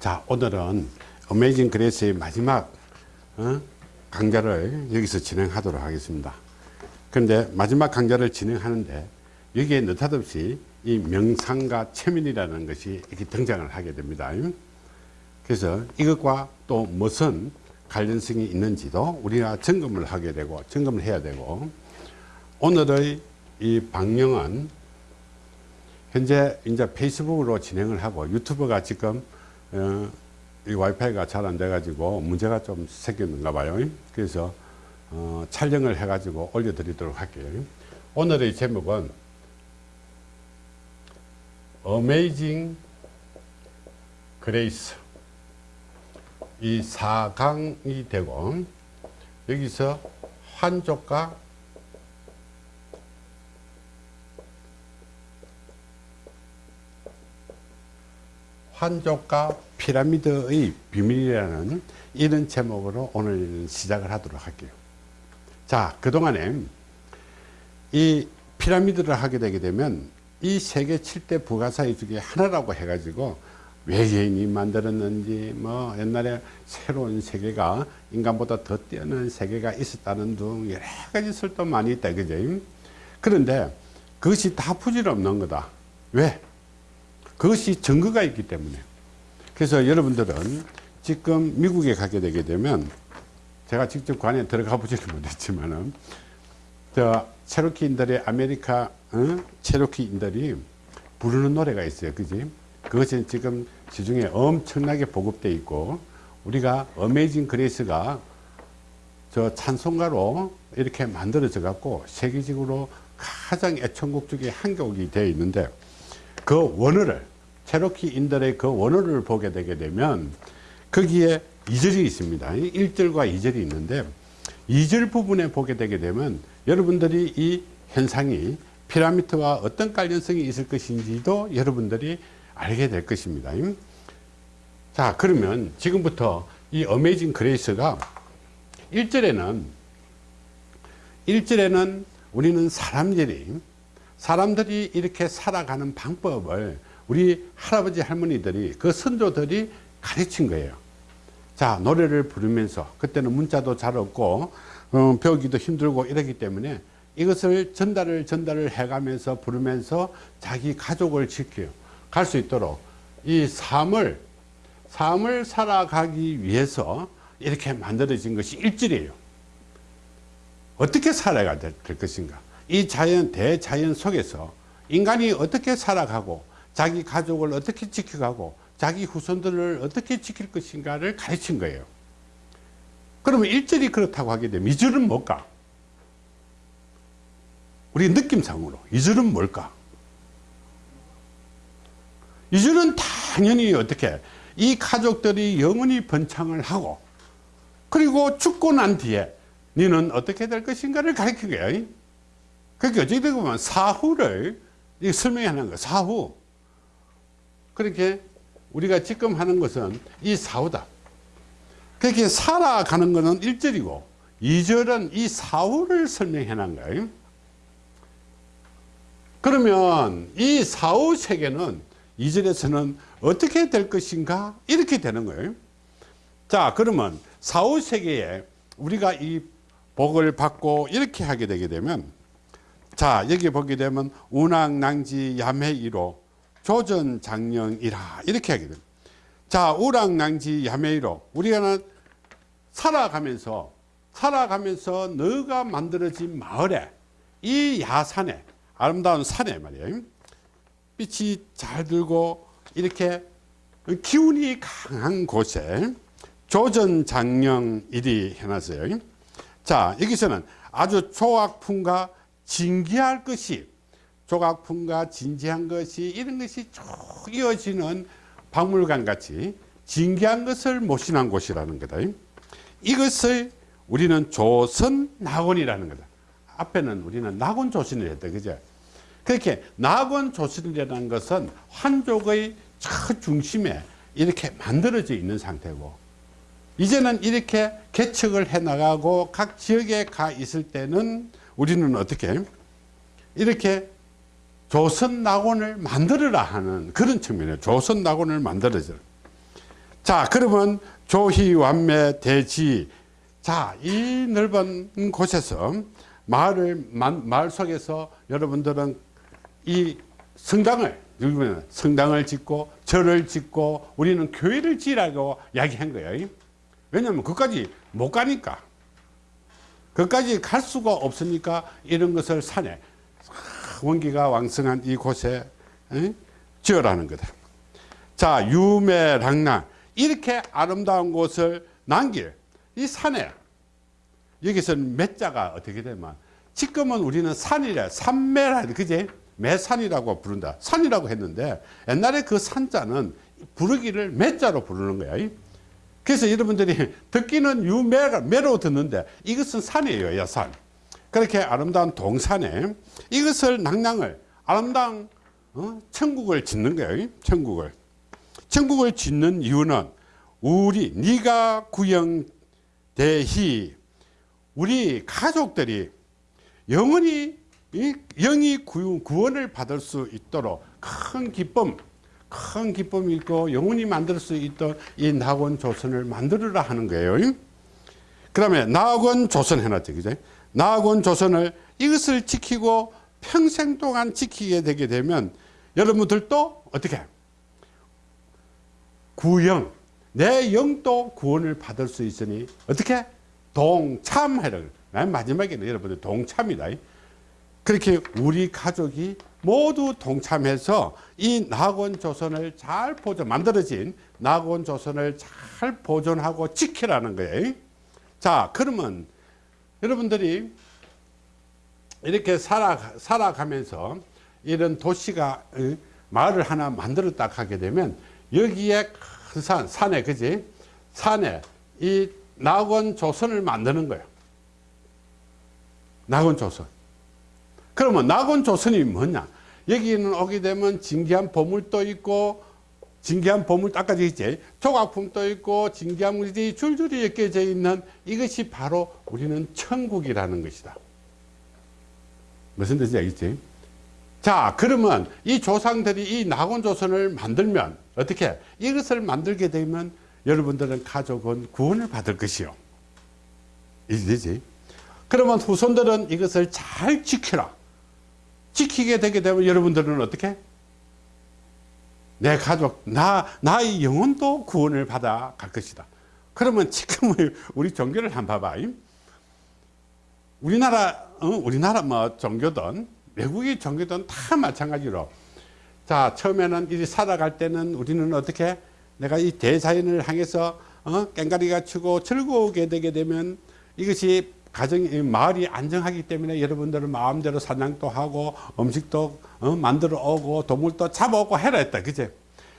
자 오늘은 어메이징 그레이스의 마지막 어? 강좌를 여기서 진행하도록 하겠습니다 그런데 마지막 강좌를 진행하는데 여기에 느닷없이 이 명상과 체면이라는 것이 이렇게 등장을 하게 됩니다 그래서 이것과 또 무슨 관련성이 있는지도 우리가 점검을 하게 되고 점검을 해야 되고 오늘의 이 방영은 현재 이제 페이스북으로 진행을 하고 유튜브가 지금 어, 이 와이파이가 잘 안 돼 가지고 문제가 좀 생겼는가 봐요. 그래서 어, 촬영을 해 가지고 올려 드리도록 할게요. 오늘의 제목은 Amazing Grace 이 4강이 되고 여기서 환족과 환족과 피라미드의 비밀이라는 이런 제목으로 오늘 시작을 하도록 할게요. 자 그동안에 이 피라미드를 하게 되게 되면 이 세계 7대 부가사의 중에 하나라고 해가지고 외계인이 만들었는지 뭐 옛날에 새로운 세계가 인간보다 더 뛰어난 세계가 있었다는 등 여러 가지 설도 많이 있다 그죠 그런데 그것이 다 부질없는 거다. 왜 그것이 증거가 있기 때문에. 그래서 여러분들은 지금 미국에 가게 되게 되면 제가 직접 관에 들어가 보지는 못했지만은 저 체로키인들의 아메리카 어? 체로키인들이 부르는 노래가 있어요. 그지? 그것은 지금 시중에 엄청나게 보급되어 있고 우리가 Amazing Grace가 저 찬송가로 이렇게 만들어져 갖고 세계적으로 가장 애청곡 중에 한 곡이 되어 있는데 그 원어를 체로키인들의 그 원어를 보게 되게 되면 거기에 2절이 있습니다. 1절과 2절이 있는데 2절 부분에 보게 되게 되면 여러분들이 이 현상이 피라미드와 어떤 관련성이 있을 것인지도 여러분들이 알게 될 것입니다. 자 그러면 지금부터 이 Amazing Grace가 1절에는 1절에는 우리는 사람들이 사람들이 이렇게 살아가는 방법을 우리 할아버지 할머니들이 그 선조들이 가르친 거예요. 자 노래를 부르면서 그때는 문자도 잘 없고 어, 배우기도 힘들고 이러기 때문에 이것을 전달을 전달을 해가면서 부르면서 자기 가족을 지켜 갈 수 있도록 이 삶을 삶을 살아가기 위해서 이렇게 만들어진 것이 일질이에요. 어떻게 살아가야 될 것인가 이 자연 대자연 속에서 인간이 어떻게 살아가고 자기 가족을 어떻게 지켜가고 자기 후손들을 어떻게 지킬 것인가를 가르친 거예요. 그러면 1절이 그렇다고 하게 되면 2절은 뭘까? 우리 느낌상으로 2절은 뭘까? 2절은 당연히 어떻게 이 가족들이 영원히 번창을 하고 그리고 죽고 난 뒤에 너는 어떻게 될 것인가를 가르친 거예요 그러니까 어떻게 보면 사후를 설명하는 거예요. 사후. 그렇게 우리가 지금 하는 것은 이 사후다. 그렇게 살아가는 것은 1절이고 2절은 이 사후를 설명해 놓은 거예요. 그러면 이 사후 세계는 2절에서는 어떻게 될 것인가? 이렇게 되는 거예요. 자 그러면 사후 세계에 우리가 이 복을 받고 이렇게 하게 되게 되면 자 여기 보게 되면 운항낭지 야매이로 조전장령이라 이렇게 하게 됩니다. 자 우랑낭지 야매이로 우리가 살아가면서 살아가면서 너가 만들어진 마을에 이 야산에 아름다운 산에 말이에요. 빛이 잘 들고 이렇게 기운이 강한 곳에 조전장령일이 해놨어요. 자 여기서는 아주 조악풍과 진기할 것이 조각품과 진지한 것이 이런 것이 쭉 이어지는 박물관 같이 진기한 것을 모신한 곳이라는 거다. 이것을 우리는 조선 낙원이라는 거다. 앞에는 우리는 낙원 조선을 했다. 그죠 그렇게 낙원 조선이라는 것은 한족의 저 중심에 이렇게 만들어져 있는 상태고 이제는 이렇게 개척을 해 나가고 각 지역에 가 있을 때는 우리는 어떻게? 이렇게 조선 낙원을 만들어라 하는 그런 측면에 조선 낙원을 만들어져 자 그러면 조희 완매 대지. 자 이 넓은 곳에서 마을을 마을 속에서 여러분들은 이 성당을 성당을 짓고 절을 짓고 우리는 교회를 지으라고 이야기한 거예요. 왜냐하면 그까지 못 가니까 그까지 갈 수가 없으니까 이런 것을 산에 원기가 왕성한 이곳에 지어라는 거다. 자 유매랑랑 이렇게 아름다운 곳을 남길 이 산에 여기서는 매자가 어떻게 되면 지금은 우리는 산이래. 산매라 그제 매산이라고 부른다. 산이라고 했는데 옛날에 그 산자는 부르기를 매자로 부르는 거야 그래서 여러분들이 듣기는 유매가 매로 듣는데 이것은 산이에요 야산 그렇게 아름다운 동산에 이것을 낭낭을 아름다운 어? 천국을 짓는 거예요 천국을 천국을 짓는 이유는 우리 네가 대희 우리 가족들이 영원히 영이 구원을 받을 수 있도록 큰 기쁨 큰 기쁨이 있고 영원히 만들 수 있던 이 낙원 조선을 만들어라 하는 거예요. 그 다음에 낙원 조선 해놨죠 그죠? 낙원 조선을 이것을 지키고 평생 동안 지키게 되게 되면 여러분들도 어떻게? 구영 내 영도 구원을 받을 수 있으니 어떻게? 맨 마지막에는 여러분들 동참이다 그렇게 우리 가족이 모두 동참해서 이 낙원 조선을 잘 보존 만들어진 낙원 조선을 잘 보존하고 지키라는 거예요. 자 그러면 여러분들이 이렇게 살아, 살아가면서 이런 도시가 어, 마을을 하나 만들었다 하게 되면 여기에 큰 산, 산에 그지? 산에 이 낙원 조선을 만드는 거예요. 낙원 조선 그러면 낙원 조선이 뭐냐? 여기는 오게 되면 진기한 보물도 있고 진기한 보물 아까 있지? 조각품도 있고 진기한 물이 줄줄이 엮여져 있는 이것이 바로 우리는 천국이라는 것이다. 무슨 뜻인지 알겠지? 자 그러면 이 조상들이 이 낙원 조선을 만들면 어떻게? 이것을 만들게 되면 여러분들은 가족은 구원을 받을 것이요. 이되지? 그러면 후손들은 이것을 잘 지키라 지키게 되게 되면 여러분들은 어떻게? 내 가족 나 나의 영혼도 구원을 받아 갈 것이다. 그러면 지금 우리 종교를 한번 봐봐. 우리나라 어, 우리나라 뭐 종교든 외국의 종교든 다 마찬가지로. 자 처음에는 이 살아갈 때는 우리는 어떻게? 내가 이 대자연을 향해서 어, 깽가리가 치고 즐거우게 되게 되면 이것이 가정 마을이 안정하기 때문에 여러분들은 마음대로 사냥도 하고 음식도 어, 만들어 오고 동물도 잡아오고 해라 했다. 그제?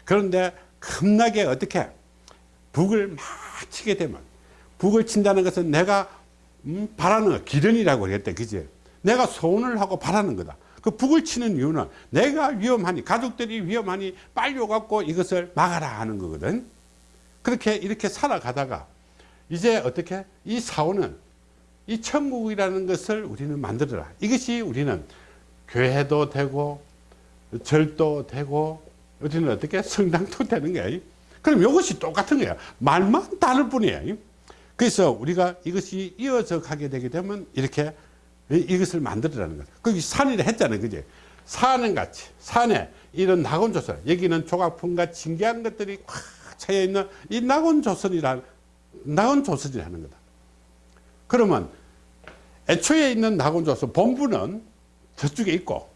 그런데 겁나게 어떻게? 북을 막 치게 되면 북을 친다는 것은 내가 음, 바라는 거 기른이라고 그랬대. 그제? 내가 소원을 하고 바라는 거다. 그 북을 치는 이유는 내가 위험하니 가족들이 위험하니 빨리 오갖고 이것을 막아라 하는 거거든. 그렇게 이렇게 살아가다가 이제 어떻게? 이 사원은 이 천국이라는 것을 우리는 만들어라 이것이 우리는 교회도 되고 절도 되고 우리는 어떻게 성당도 되는 거야 그럼 이것이 똑같은 거야 말만 다를 뿐이에요 그래서 우리가 이것이 이어져 가게 되게 되면 이렇게 이것을 만들어라는 거죠. 거기 산이라 했잖아요. 그지? 산은 같이, 산에 이런 낙원조선, 여기는 조각품과 신기한 것들이 꽉 차여 있는 이 낙원조선이라는, 낙원조선이라는 거다. 그러면 애초에 있는 낙원조선, 본부는 저쪽에 있고,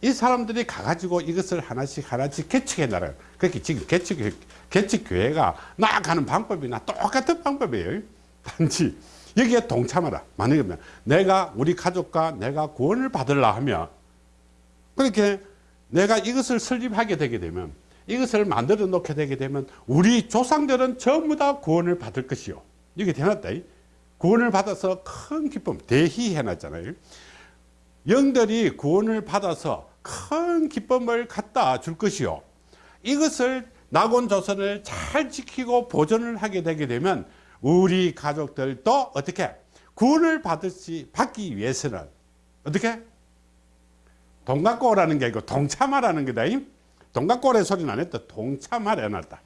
이 사람들이 가가지고 이것을 하나씩 하나씩 개척해 나가요. 그렇게 지금 개척, 개척교회가 나아가는 방법이나 똑같은 방법이에요. 단지 여기에 동참하라. 만약에 내가 우리 가족과 내가 구원을 받으려 하면 그렇게 내가 이것을 설립하게 되게 되면 이것을 만들어 놓게 되게 되면 우리 조상들은 전부 다 구원을 받을 것이요. 이게 되놨다. 구원을 받아서 큰 기쁨, 대희 해 놨잖아요. 영들이 구원을 받아서 큰 기쁨을 갖다 줄 것이요. 이것을 낙원 조선을 잘 지키고 보존을 하게 되게 되면 우리 가족들도 어떻게? 구원을 받을지 받기 위해서는 어떻게? 오라는 게 아니고 동참하라는 거다 오라는 소리는 안 했다. 동참하라 해놨다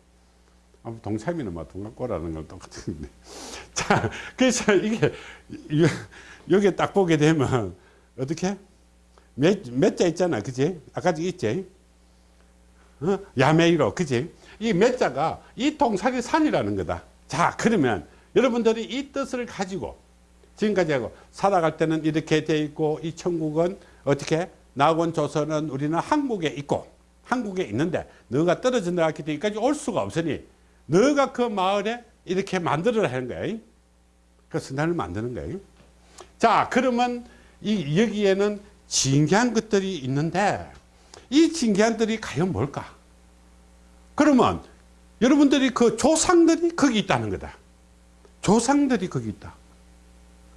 아무 동참이는 뭐 동갑고라는 건 똑같은데. 자, 그래서 이게, 요- 여기에 딱 보게 되면, 어떻게? 몇, 몇 자 있잖아. 그지? 아까 있지? 어? 야메이로. 그지? 이 몇 자가 이 동산이 산이라는 거다. 자, 그러면 여러분들이 이 뜻을 가지고 지금까지 하고 살아갈 때는 이렇게 돼 있고 이 천국은 어떻게? 낙원 조선은 우리는 한국에 있고 한국에 있는데 너가 떨어져 나갔기 때문에 여기까지 올 수가 없으니 너가 그 마을에 이렇게 만들어라 하는 거야. 그 선단을 만드는 거예요. 자, 그러면 이 여기에는 신기한 것들이 있는데 이 신기한들이 과연 뭘까? 그러면 여러분들이 그 조상들이 거기 있다는 거다. 조상들이 거기 있다.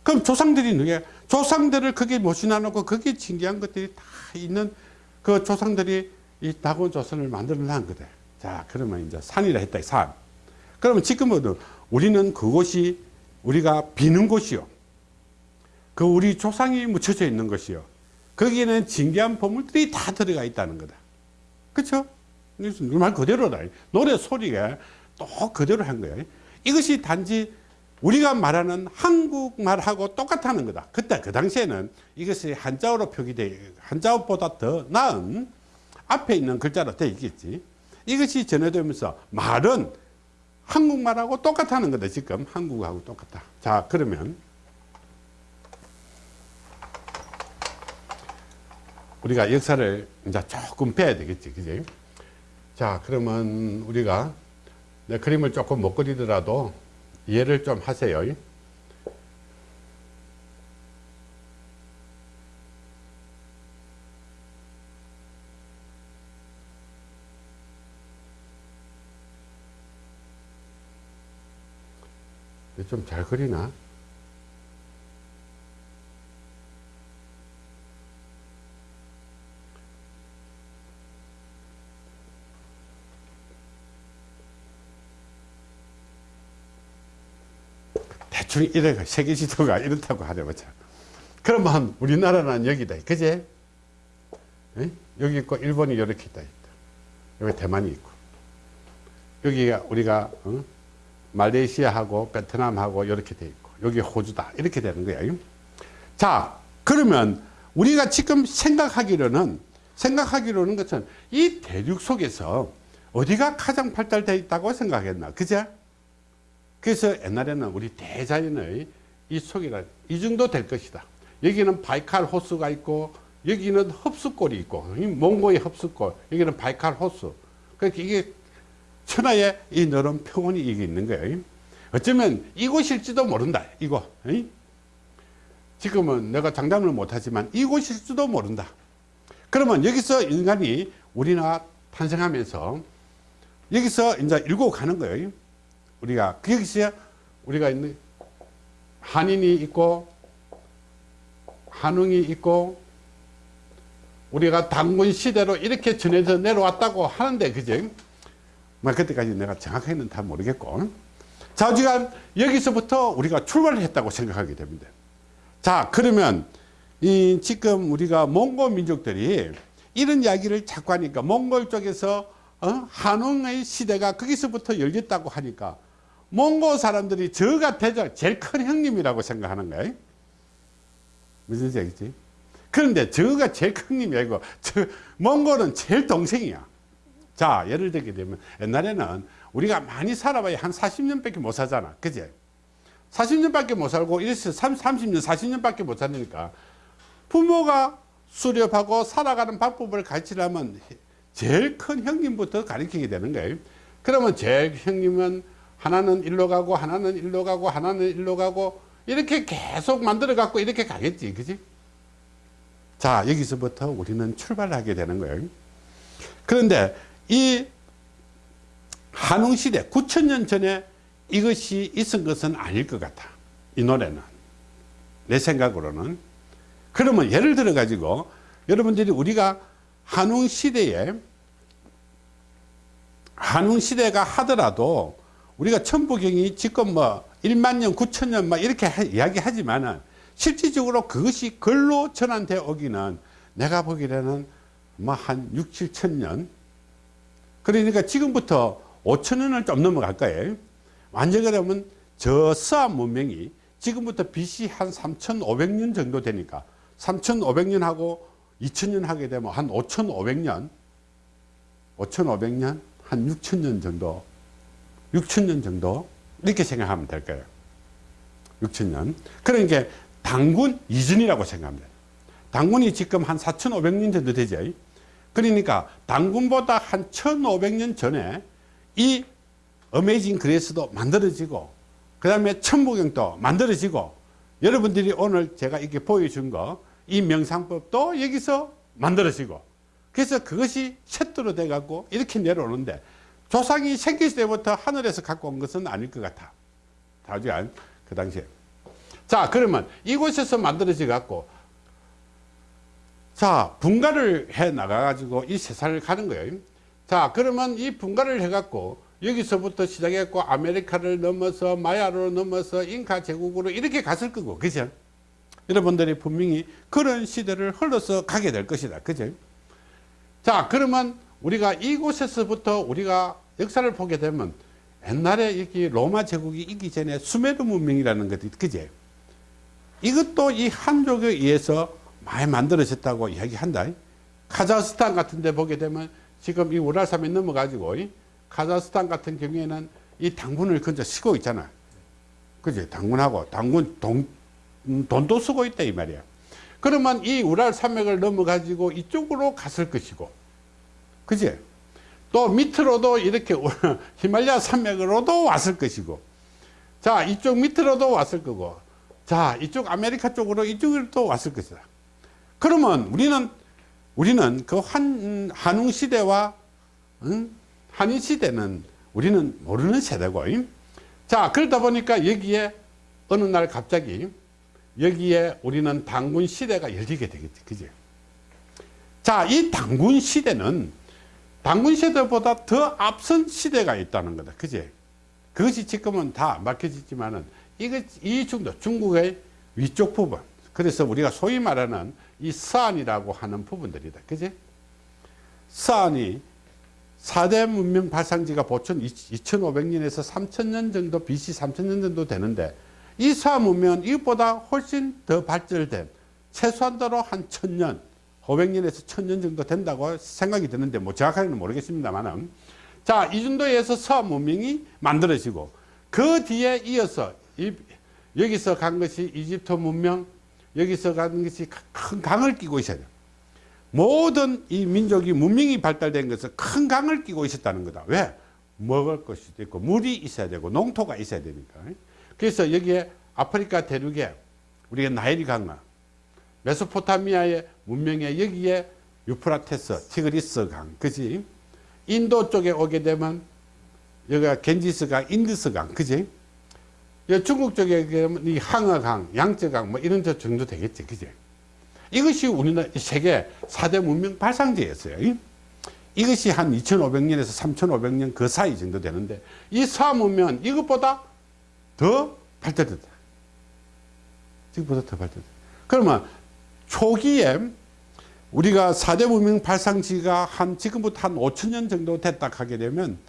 그럼 조상들이 누구야? 조상들을 거기에 모시나 놓고 거기에 신기한 것들이 다 있는 그 조상들이 이 다곤 조선을 만들어 놓은 거다. 자, 그러면 이제 산이라 했다, 산. 그러면 지금은 우리는 그곳이 우리가 비는 곳이요. 그 우리 조상이 묻혀져 있는 것이요. 거기에는 신기한 보물들이 다 들어가 있다는 거다. 그렇죠? 말 그대로다. 노래 소리가 또 그대로 한 거야. 이것이 단지 우리가 말하는 한국말하고 똑같다는 거다. 그때 그 당시에는 이것이 한자어로 표기돼 한자어보다 더 나은 앞에 있는 글자로 되어 있겠지. 이것이 전해되면서 말은 한국말하고 똑같다는 거다. 지금 한국하고 똑같다. 자 그러면 우리가 역사를 이제 조금 빼야 되겠지. 그지? 자, 그러면 우리가 내 그림을 조금 못 그리더라도 이해를 좀 하세요. 좀 잘 그리나? 대충 이래가 세계 지도가 이렇다고 하려보자. 그러면 우리나라는 여기다. 그제? 에? 여기 있고 일본이 이렇게. 있다. 여기 대만이 있고. 여기가 우리가 어? 말레이시아하고 베트남하고 이렇게 돼 있고 여기 호주다. 이렇게 되는 거야. 자, 그러면 우리가 지금 생각하기로는 생각하기로는 것은 이 대륙 속에서 어디가 가장 발달되어 있다고 생각했나? 그죠? 그래서 옛날에는 우리 대자연의 이 속이라 이 정도 될 것이다. 여기는 바이칼 호수가 있고 여기는 흡수골이 있고 이 몽고의 흡수골 여기는 바이칼 호수. 그러니까 이게 천하에 이 너른 평원이 이게 있는 거예요. 어쩌면 이곳일지도 모른다. 이거. 이? 지금은 내가 장담을 못하지만 이곳일지도 모른다. 그러면 여기서 인간이 우리나라 탄생하면서 여기서 이제 일고 가는 거예요. 우리가 여기서 우리가 있는 한인이 있고 한웅이 있고 우리가 당군 시대로 이렇게 전해져 내려왔다고 하는데 그죠? 뭐 그때까지 내가 정확하게는 다 모르겠고 자 지금 여기서부터 우리가 출발을 했다고 생각하게 됩니다. 자 그러면 이 지금 우리가 몽골 민족들이 이런 이야기를 자꾸 하니까 몽골 쪽에서 어? 한웅의 시대가 거기서부터 열렸다고 하니까 몽골 사람들이 저가 대장 제일 큰 형님이라고 생각하는 거예요. 무슨 얘기지? 그런데 저가 제일 큰 형님이 아니고 저 몽골은 제일 동생이야. 자 예를 들게 되면 옛날에는 우리가 많이 살아봐야 한 40년밖에 못 살잖아. 그제? 40년밖에 못 살고 이래서 30년 40년밖에 못 사니까 부모가 수렵하고 살아가는 방법을 가르치려면 제일 큰 형님부터 가르치게 되는 거예요. 그러면 제일 형님은 하나는 일로 가고 하나는 일로 가고 하나는 일로 가고 이렇게 계속 만들어 갖고 이렇게 가겠지. 그지? 자, 여기서부터 우리는 출발하게 되는 거예요. 그런데 이 한웅 시대 9천년 전에 이것이 있은 것은 아닐 것 같아. 이 노래는. 내 생각으로는. 그러면 예를 들어 가지고 여러분들이 우리가 한웅 시대에 한웅 시대가 하더라도 우리가 천부경이 지금 뭐 1만 년, 9천 년 막 이렇게 하, 이야기하지만은 실질적으로 그것이 글로 전환되어 오기는 내가 보기에는 뭐 한 6, 7천 년 그러니까 지금부터 5천 년을 좀 넘어갈 거예요. 완전 그러면 저 서한 문명이 지금부터 BC 한 3,500년 정도 되니까 3,500년 하고 2,000년 하게 되면 한 5,500년 5,500년 한 6,000년 정도 6,000년 정도 이렇게 생각하면 될 거예요. 6,000년. 그러니까 당군 이전이라고 생각합니다. 당군이 지금 한 4,500년 정도 되죠. 그러니까 당군보다 한 1,500년 전에 이 어메이징 그레이스도 만들어지고 그 다음에 천부경도 만들어지고 여러분들이 오늘 제가 이렇게 보여준 거 이 명상법도 여기서 만들어지고 그래서 그것이 셋도로 돼 갖고 이렇게 내려오는데 조상이 생길 때부터 하늘에서 갖고 온 것은 아닐 것 같아. 다주그 당시에. 자 그러면 이곳에서 만들어져 갖고 자 분가를 해 나가 가지고 이 세상을 가는 거예요. 자 그러면 이 분가를 해 갖고 여기서부터 시작했고 아메리카를 넘어서 마야로 넘어서 잉카 제국으로 이렇게 갔을 거고 그죠? 여러분들이 분명히 그런 시대를 흘러서 가게 될 것이다 그죠? 자 그러면 우리가 이곳에서부터 우리가 역사를 보게 되면 옛날에 여기 로마 제국이 있기 전에 수메르 문명이라는 것이 그제? 이것도 이 한족에 의해서 많이 만들어졌다고 이야기한다. 카자흐스탄 같은 데 보게 되면 지금 이 우랄산에 넘어 가지고 카자흐스탄 같은 경우에는 이 당군을 건져 쓰고 있잖아. 그지? 당군하고 당군 돈, 음, 돈도 쓰고 있다 이 말이야. 그러면 이 우랄 산맥을 넘어 가지고 이쪽으로 갔을 것이고. 그지? 또 밑으로도 이렇게 히말라야 산맥으로도 왔을 것이고. 자 이쪽 밑으로도 왔을 거고. 자 이쪽 아메리카 쪽으로 이쪽으로 또 왔을 것이다 그러면 우리는 우리는 그 환, 환웅 시대와 응? 환인 시대는 우리는 모르는 세대고. 자 그러다 보니까 여기에 어느 날 갑자기 여기에 우리는 단군 시대가 열리게 되겠지 그지? 자이 당군 시대는 당군 시대보다 더 앞선 시대가 있다는 거다. 그지? 그것이 지금은 다 밝혀지지만은 이거 이 정도 중국의 위쪽 부분. 그래서 우리가 소위 말하는 이 서안이라고 하는 부분들이다. 그지? 서안이 4대 문명 발상지가 보천 2500년에서 3000년 정도 BC 3000년 정도 되는데 이 서안 문명은 이것보다 훨씬 더 발전된 최소한도로 한 1000년 500년에서 1000년 정도 된다고 생각이 드는데 뭐 정확하게는 모르겠습니다만 자이 정도에서 서안 문명이 만들어지고 그 뒤에 이어서 이, 여기서 간 것이 이집트 문명 여기서 간 것이 큰 강을 끼고 있어야 돼요 모든 이 민족이 문명이 발달된 것은 큰 강을 끼고 있었다는 거다. 왜? 먹을 것이 있고 물이 있어야 되고 농토가 있어야 되니까. 그래서 여기에 아프리카 대륙에 우리가 나일 강과 메소포타미아의 문명에 여기에 유프라테스, 티그리스 강, 그지? 인도 쪽에 오게 되면 여기가 갠지스 강, 인더스 강, 그지? 중국 쪽에 되면 이 황허강, 양쯔강 뭐 이런 저 정도 되겠지, 그지? 이것이 우리나라 세계 4대 문명 발상지였어요. 이것이 한 2500년에서 3500년 그 사이 정도 되는데 이 사문명 이것보다 더 발달됐다. 지금보다 더 발달됐다. 그러면 초기에 우리가 4대 문명 발상지가 한 지금부터 한 5천년 정도 됐다 하게 되면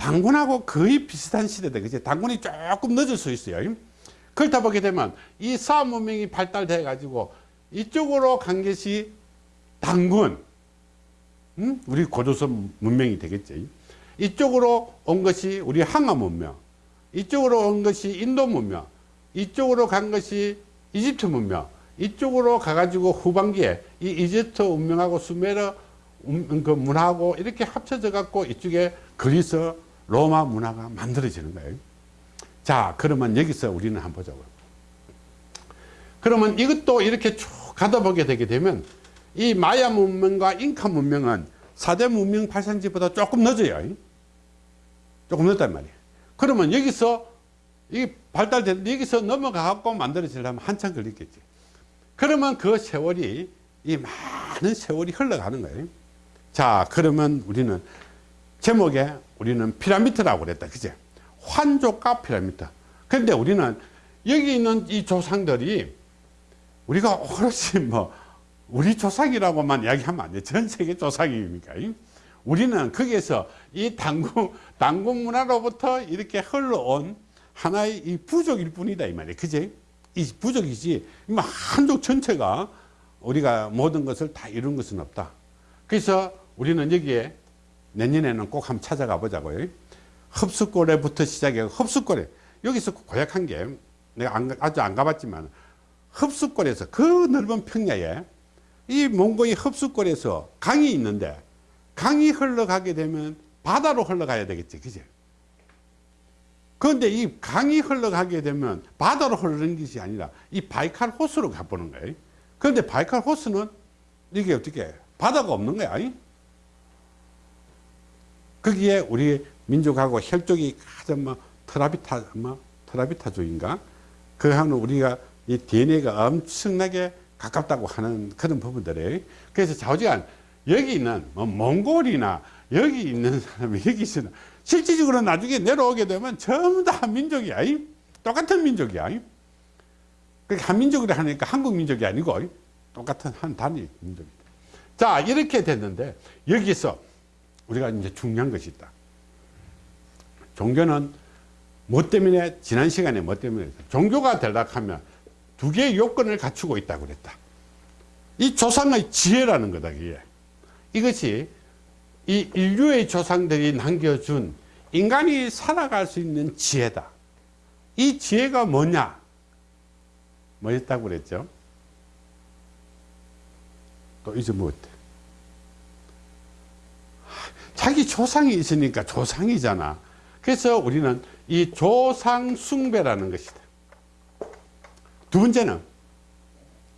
당군하고 거의 비슷한 시대다. 그지? 당군이 조금 늦을 수 있어요. 그렇다 보게 되면 이 사문명이 발달돼 가지고 이쪽으로 간 것이 당군 음? 우리 고조선 문명이 되겠지 이쪽으로 온 것이 우리 항아 문명 이쪽으로 온 것이 인도 문명 이쪽으로 간 것이 이집트 문명 이쪽으로 가가지고 후반기에 이 이집트 문명하고 수메르 그 문화하고 이렇게 합쳐져 갖고 이쪽에 그리스 로마 문화가 만들어지는 거예요 자 그러면 여기서 우리는 한번 보자고요 그러면 이것도 이렇게 쭉 가다 보게 되게 되면 이 마야 문명과 잉카 문명은 4대 문명 발상지보다 조금 늦어요. 조금 늦단 말이에요. 그러면 여기서 이 발달된 여기서 넘어가고 만들어지려면 한참 걸리겠지. 그러면 그 세월이 이 많은 세월이 흘러가는 거예요. 자, 그러면 우리는 제목에 우리는 피라미드라고 그랬다. 그제? 환족과 피라미드. 근데 우리는 여기 있는 이 조상들이 우리가 오롯이 뭐 우리 조상이라고만 이야기하면 안 돼. 전 세계 조상이니까. 우리는 거기에서 이 당군, 당군 문화로부터 이렇게 흘러온 하나의 이 부족일 뿐이다 이 말이에요 그지 이 부족이지 뭐 한족 전체가 우리가 모든 것을 다 이룬 것은 없다 그래서 우리는 여기에 내년에는 꼭 한번 찾아가 보자고요. 흡수골에부터 시작해 흡수골에 여기서 고약한 게 내가 안, 아주 안 가봤지만 흡수골에서 그 넓은 평야에 이 몽고의 흡수골에서 강이 있는데 강이 흘러가게 되면 바다로 흘러가야 되겠지 그지? 그런데 이 강이 흘러가게 되면 바다로 흐르는 것이 아니라 이 바이칼 호수로 가보는 거예요. 그런데 바이칼 호수는 이게 어떻게 바다가 없는 거야 거기에 우리 민족하고 혈족이 가장 뭐 트라비타 뭐 트라비타족인가 그 하는 우리가 이 DNA가 엄청나게 가깝다고 하는 그런 부분들이 그래서 좌우지간 여기 있는 뭐 몽골이나 여기 있는 사람이 여기 있으나 실질적으로 나중에 내려오게 되면 전부 다 한민족이야 이? 똑같은 민족이야 이? 그렇게 한민족이라 하니까 한국 민족이 아니고 이? 똑같은 한 단위 민족이다 자 이렇게 됐는데 여기서 우리가 이제 중요한 것이 있다. 종교는 뭐 때문에 지난 시간에 뭐 때문에 종교가 되려고 하면 두 개의 요건을 갖추고 있다고 그랬다. 이 조상의 지혜라는 거다 이게. 이것이 이 인류의 조상들이 남겨준 인간이 살아갈 수 있는 지혜다. 이 지혜가 뭐냐? 뭐였다고 그랬죠? 또 잊어먹었대 자기 조상이 있으니까 조상이잖아. 그래서 우리는 이 조상 숭배라는 것이다. 두 번째는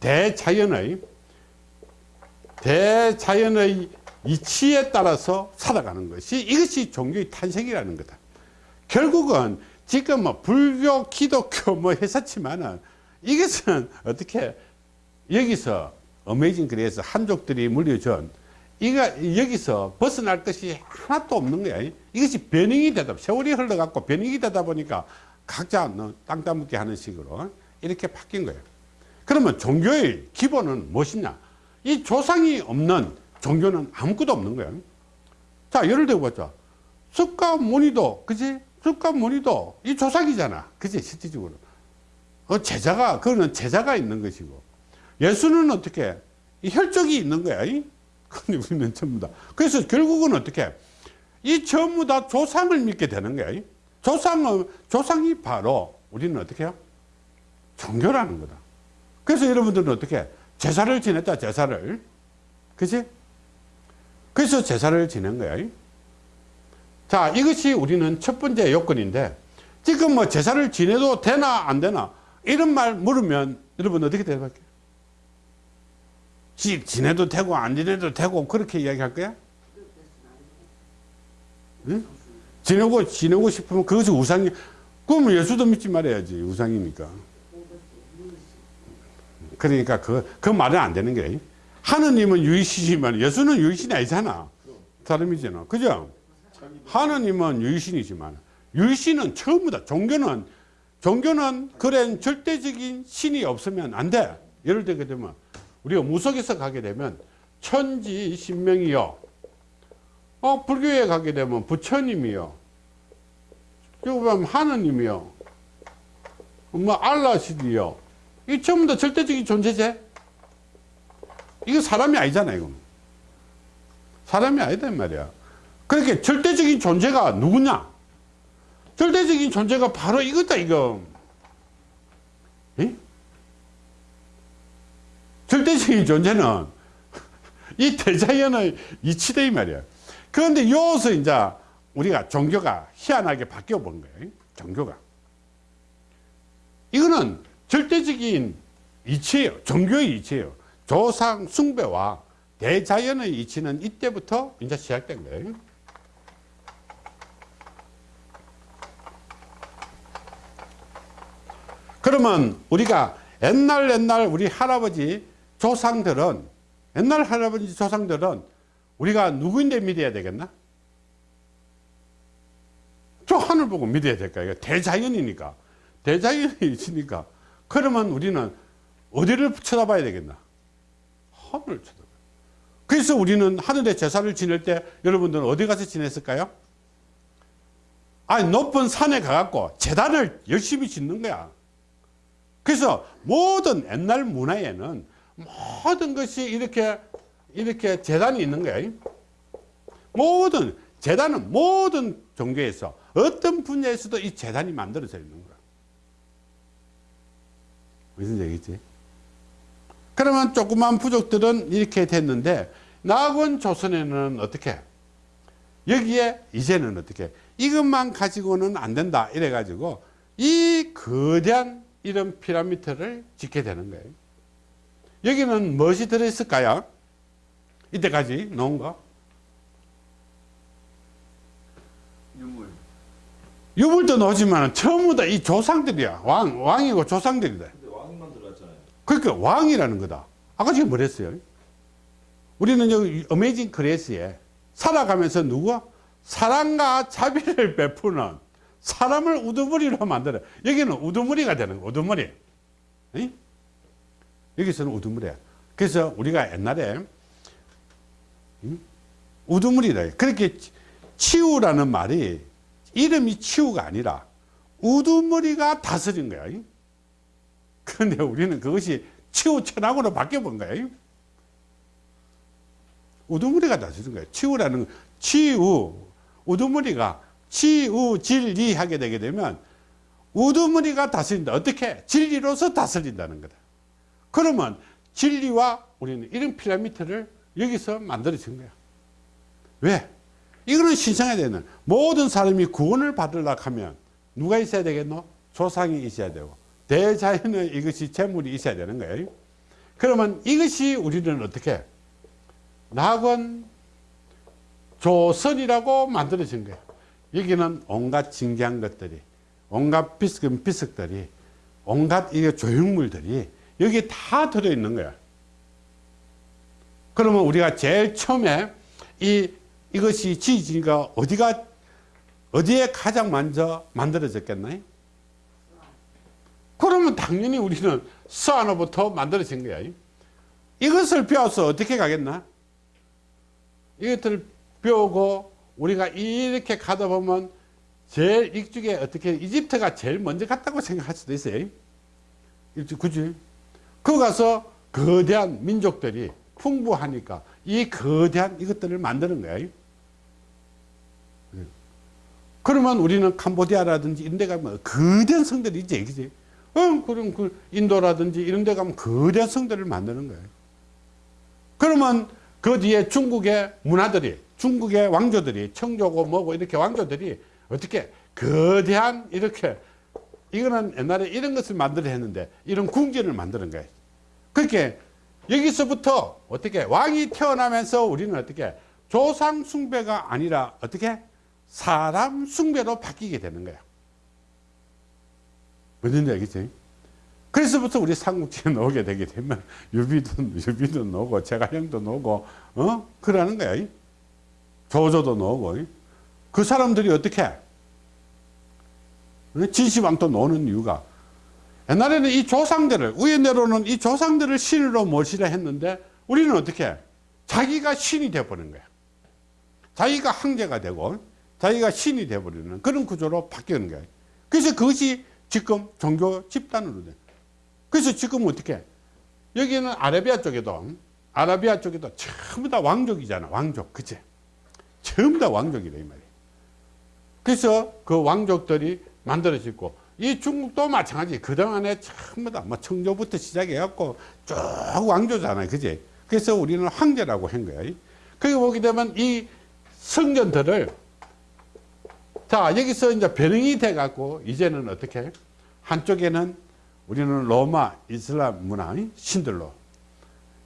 대자연의 대자연의 이치에 따라서 살아가는 것이 이것이 종교의 탄생이라는 거다. 결국은 지금 뭐 불교 기독교 뭐 했었지만은 이것은 어떻게 여기서 어메이징 그래서 한족들이 물려준 이거 여기서 벗어날 것이 하나도 없는 거야. 이것이 변형이 되다 세월이 흘러갖고 변형이 되다 보니까 각자 땅 따먹게 하는 식으로 이렇게 바뀐 거예요. 그러면 종교의 기본은 무엇이냐? 이 조상이 없는 종교는 아무것도 없는 거예요 자 예를 들어 보자. 습과 무늬도 그지 습과 무늬도 이 조상이잖아. 그지 실질적으로. 어, 제자가 그거는 제자가 있는 것이고. 예수는 어떻게 이 혈족이 있는 거야. 이? 근데 우리는 전부 다. 그래서 결국은 어떻게? 이 전부 다 조상을 믿게 되는 거야 이? 조상은 조상이 바로 우리는 어떻게 해요? 종교라는 거다. 그래서 여러분들은 어떻게? 제사를 지냈다 제사를. 그치 그래서 제사를 지낸 거야. 자 이것이 우리는 첫 번째 요건인데 지금 뭐 제사를 지내도 되나 안 되나 이런 말 물으면 여러분 어떻게 대답할게요 지, 지내도 되고 안 지내도 되고 그렇게 이야기할 거야? 응? 지내고 지내고 싶으면 그것이 우상이 그러면 예수도 믿지 말아야지 우상이니까. 그러니까 그, 그 말은 안 되는 거예요 하느님은 유이시지만 예수는 유이신이 아니잖아. 사람이잖아. 그죠? 하느님은 유이신이지만 유이신은 처음이다 종교는 종교는 그런 절대적인 신이 없으면 안돼. 예를 들게 되면 우리가 무속에서 가게 되면 천지 신명이요. 어 불교에 가게 되면 부처님이요. 보면 하느님이요. 뭐 알라시디요. 이 전부 다 절대적인 존재제 이거 사람이 아니잖아요 이거 사람이 아니다 이 말이야. 그렇게 절대적인 존재가 누구냐? 절대적인 존재가 바로 이거다 이거. 에? 절대적인 존재는. 이 대자연의 이치대 이 말이야. 그런데 여기서 이제 우리가 종교가 희한하게 바뀌어 본 거예요 종교가. 이거는 절대적인 이치예요 종교의 이치예요. 조상 숭배와 대자연의 이치는 이때부터 이제 시작된 거예요. 그러면 우리가 옛날 옛날 우리 할아버지 조상들은 옛날 할아버지 조상들은 우리가 누구인데 믿어야 되겠나? 저 하늘 보고 믿어야 될까? 이거 대자연이니까. 대자연이 있으니까. 그러면 우리는 어디를 쳐다봐야 되겠나? 하늘을 쳐다봐. 그래서 우리는 하늘에 제사를 지낼 때 여러분들은 어디 가서 지냈을까요? 아니 높은 산에 가갖고 재단을 열심히 짓는 거야. 그래서 모든 옛날 문화에는 모든 것이 이렇게 이렇게 재단이 있는 거야. 모든 재단은 모든 종교에서 어떤 분야에서도 이 재단이 만들어져 있는 거야. 무슨 얘기지? 그러면 조그만 부족들은 이렇게 됐는데 나군 조선에는 어떻게? 여기에 이제는 어떻게? 이것만 가지고는 안 된다. 이래 가지고 이 거대한 이런 피라미드를 짓게 되는 거예요. 여기는 무엇이 들어있을까요? 이때까지 놓은 거. 유물. 유물도 넣지만 전부 다 이 조상들이야. 왕, 왕이고 조상들이다. 근데 왕만 들어갔잖아요. 그러니까 왕이라는 거다. 아까 지금 뭐랬어요? 우리는 여기 어메이징 그레이스에 살아가면서 누구? 사랑과 자비를 베푸는 사람을 우두머리로 만들어. 여기는 우두머리가 되는 거야. 우두머리. 응? 여기서는 우두머리야. 그래서 우리가 옛날에 응? 우두머리다. 그렇게 치우라는 말이 이름이 치우가 아니라 우두머리가 다스린 거야. 그런데 우리는 그것이 치우 천하고로 바뀌어본 거예요. 우두머리가 다스린 거예요. 치우라는 거. 치우 우두머리가 치우 진리 하게 되게 되면 우두머리가 다스린다. 어떻게? 진리로서 다스린다는 거다. 그러면 진리와 우리는 이런 피라미드를 여기서 만들어진 거야. 왜? 이거는 신성해야 되는 모든 사람이 구원을 받으려고 하면 누가 있어야 되겠노? 조상이 있어야 되고 대자연의 이것이 재물이 있어야 되는 거예요. 그러면 이것이 우리는 어떻게? 낙원 조선이라고 만들어진 거예요. 여기는 온갖 진기한 것들이, 온갖 비석, 비석들이, 온갖 이 조형물들이 여기 다 들어있는 거야. 그러면 우리가 제일 처음에 이, 이것이 지지가 어디가, 어디에 가장 먼저 만들어졌겠나요? 그러면 당연히 우리는 서안으로부터 만들어진 거야. 이것을 배워서 어떻게 가겠나? 이것들을 배우고 우리가 이렇게 가다 보면 제일 이쪽에 어떻게 이집트가 제일 먼저 갔다고 생각할 수도 있어요. 그지? 그 가서 거대한 민족들이 풍부하니까 이 거대한 이것들을 만드는 거예요. 그러면 우리는 캄보디아라든지 이런 데 가면 거대한 성들이 있지, 그지? 어, 그럼 그 인도라든지 이런 데 가면 거대한 성들을 만드는 거예요. 그러면 그 뒤에 중국의 문화들이 중국의 왕조들이 청조고 뭐고 이렇게 왕조들이 어떻게 거대한 이렇게 이거는 옛날에 이런 것을 만들어 했는데 이런 궁전을 만드는 거예요. 그렇게 여기서부터 어떻게 왕이 태어나면서 우리는 어떻게 조상 숭배가 아니라 어떻게 사람 숭배로 바뀌게 되는 거예요. 무슨 얘기지? 그래서부터 우리 삼국지에 나오게 되게 되면 유비도 유비도 나오고 제갈량도 나오고 어 그러는 거야. 조조도 나오고 그 사람들이 어떻게 진시황도 노는 이유가 옛날에는 이 조상들을 위에 내려오는 이 조상들을 신으로 모시라 했는데 우리는 어떻게 자기가 신이 되어버린 거야. 자기가 황제가 되고 자기가 신이 되어버리는 그런 구조로 바뀌는 거야. 그래서 그것이 지금 종교 집단으로 돼. 그래서 지금 어떻게 여기는 아라비아 쪽에도 아라비아 쪽에도 전부 다 왕족이잖아 왕족 그치 전부 다 왕족이래 이 말이야 그래서 그 왕족들이 만들어지고. 이 중국도 마찬가지. 그동안에 전부 다뭐 청조부터 시작해 갖고 쭉 왕조잖아요. 그지? 그래서 우리는 황제라고 한 거야. 거기 보게 되면 이 성전들을 자 여기서 이제 변형이 돼 갖고 이제는 어떻게? 한쪽에는 우리는 로마 이슬람 문화 신들로.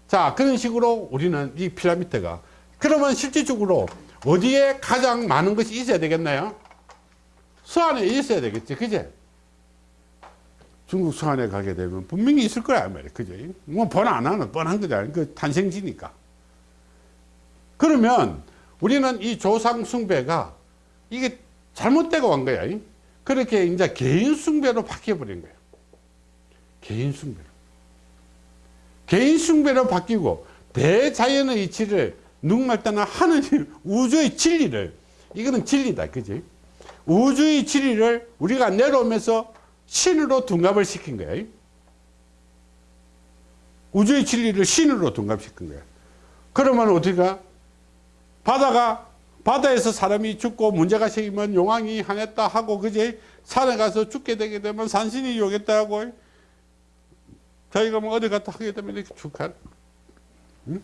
자 그런 식으로 우리는 이 피라미드가. 그러면 실질적으로 어디에 가장 많은 것이 있어야 되겠나요? 서안에 있어야 되겠지 그제? 중국 서안에 가게 되면 분명히 있을 거야 말이야 그제? 뭐번안 하는 뻔한 거잖아 그 탄생지니까. 그러면 우리는 이 조상 숭배가 이게 잘못되고 간 거야 그렇게 이제 개인 숭배로 바뀌어 버린 거야. 개인 숭배로. 개인 숭배로 바뀌고 대자연의 이치를 누구말 따나 하느님 우주의 진리를 이거는 진리다 그지 우주의 진리를 우리가 내려오면서 신으로 둔갑을 시킨 거야. 우주의 진리를 신으로 둔갑시킨 거야. 그러면 어디가? 바다가 바다에서 사람이 죽고 문제가 생기면 용왕이 하냈다 하고 그제 산에 가서 죽게 되게 되면 산신이 요겠다 하고 저희가 뭐 어디 갔다 하게 되면 이렇게 축하 응?